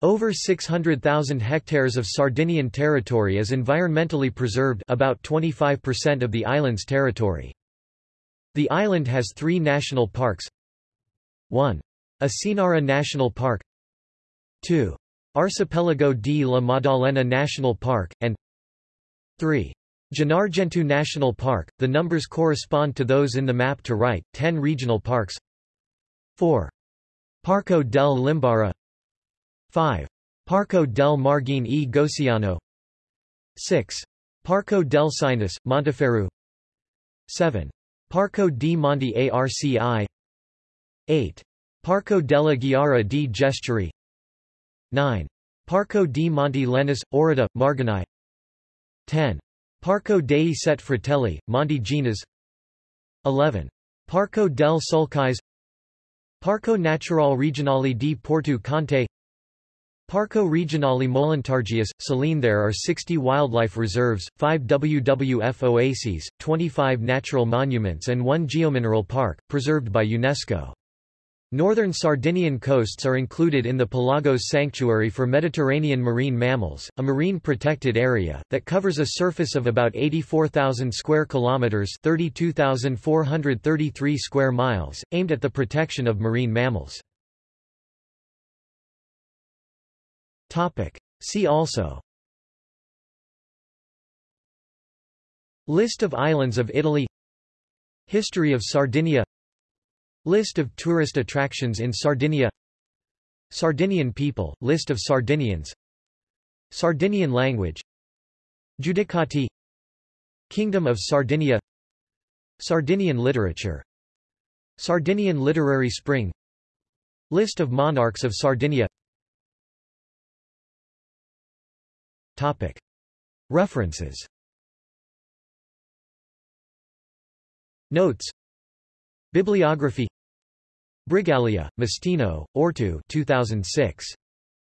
Over 600,000 hectares of Sardinian territory is environmentally preserved about 25% of the island's territory. The island has three national parks 1. Asinara National Park 2. Archipelago di la Maddalena National Park, and 3. Gennargentu National Park, the numbers correspond to those in the map to right, 10 regional parks 4. Parco del Limbara 5. Parco del Margine e Gociano 6. Parco del Sinis, Montiferru 7. Parco di Monte Arci 8. Parco della Giara di Gesturi 9. Parco di Monte Linas, Oridda, Marganai 10. Parco dei Set Fratelli, Monte Ginas 11. Parco del Sulcis Parco Natural Regionale di Porto Conte Parco Regionale Molentargius, Saline There are 60 wildlife reserves, 5 WWF oases, 25 natural monuments and 1 geomineral park, preserved by UNESCO. Northern Sardinian coasts are included in the Pelagos Sanctuary for Mediterranean Marine Mammals, a marine protected area that covers a surface of about 84,000 square kilometers, 32,433 square miles, aimed at the protection of marine mammals. Topic: See also. List of islands of Italy. History of Sardinia. List of tourist attractions in Sardinia. Sardinian people, list of Sardinians. Sardinian language. Giudicati. Kingdom of Sardinia. Sardinian literature. Sardinian literary spring. List of monarchs of Sardinia Topic. References Notes Bibliography Brigaglia, Mastino, Ortu 2006.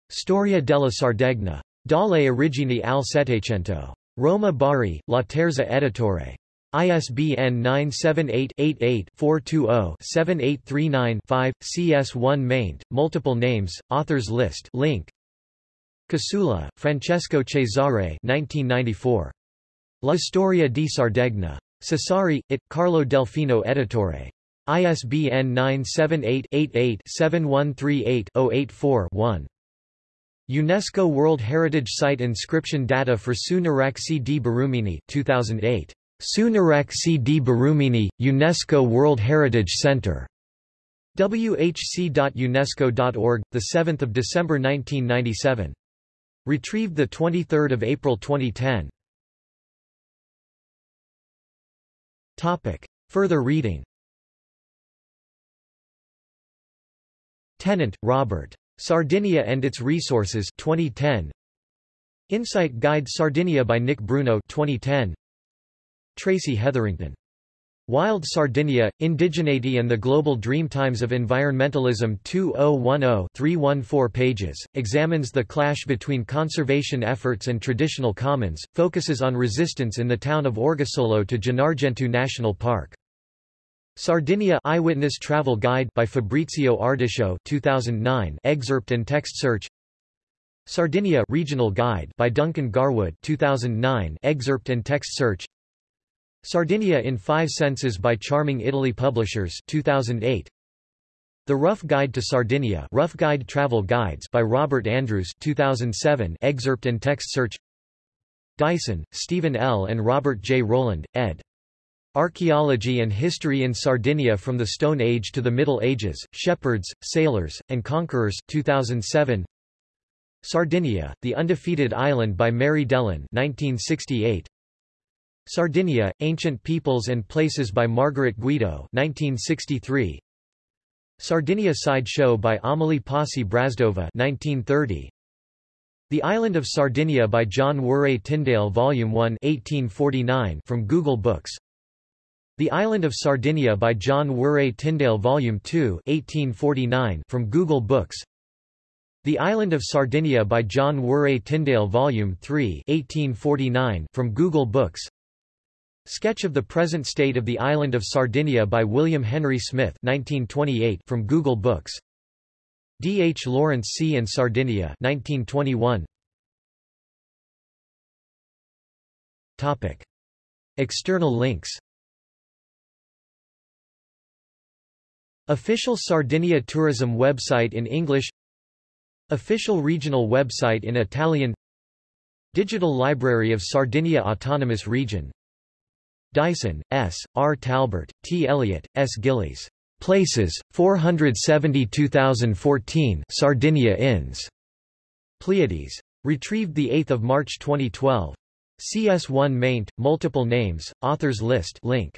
Storia della Sardegna. Dalle origini al Settecento. Roma Bari, Laterza Editore. ISBN 978-88-420-7839-5, CS1 maint, multiple names, authors list link. Casula, Francesco Cesare 1994. La storia di Sardegna. Sassari, it, Carlo Delfino Editore. ISBN 978-88-7138-084-1. UNESCO World Heritage Site inscription data for Su Nuraxi di Barumini 2008. Su Nuraxi di Barumini, UNESCO World Heritage Center. whc.unesco.org, 7 December 1997. Retrieved 23 April 2010. Topic. Further reading Tennant, Robert. Sardinia and its Resources 2010. Insight Guide Sardinia by Nick Bruno 2010. Tracy Heatherington. Wild Sardinia, Indigeneity and the Global Dreamtimes of Environmentalism 2010-314 pages, examines the clash between conservation efforts and traditional commons, focuses on resistance in the town of Orgosolo to Gennargentu National Park. Sardinia Eyewitness Travel Guide by Fabrizio Ardito 2009 excerpt and text search Sardinia Regional Guide by Duncan Garwood 2009 excerpt and text search Sardinia in 5 senses by Charming Italy Publishers 2008 The Rough Guide to Sardinia Rough Guide Travel Guides by Robert Andrews 2007 excerpt and text search Dyson, Stephen L. and Robert J. Rowland, ed. Archaeology and History in Sardinia from the Stone Age to the Middle Ages, Shepherds, Sailors, and Conquerors 2007. Sardinia, The Undefeated Island by Mary Dellon 1968. Sardinia, Ancient Peoples and Places by Margaret Guido 1963. Sardinia Side Show by Amelie Posse Brazdova 1930. The Island of Sardinia by John Warre Tyndale Volume 1 1849 from Google Books the Island of Sardinia by John Warre Tyndale Volume 2 1849 from Google Books The Island of Sardinia by John Warre Tyndale Volume 3 1849 from Google Books Sketch of the present state of the island of Sardinia by William Henry Smith 1928 from Google Books. D. H. Lawrence Sea and Sardinia 1921 Topic. External links. Official Sardinia tourism website in English. Official regional website in Italian. Digital Library of Sardinia Autonomous Region Dyson, S., R. Talbert, T. Elliott, S. Gillies. Places, 472,014 Sardinia Inns. Pleiades. Retrieved 8 March 2012. CS1 maint, multiple names, authors list link.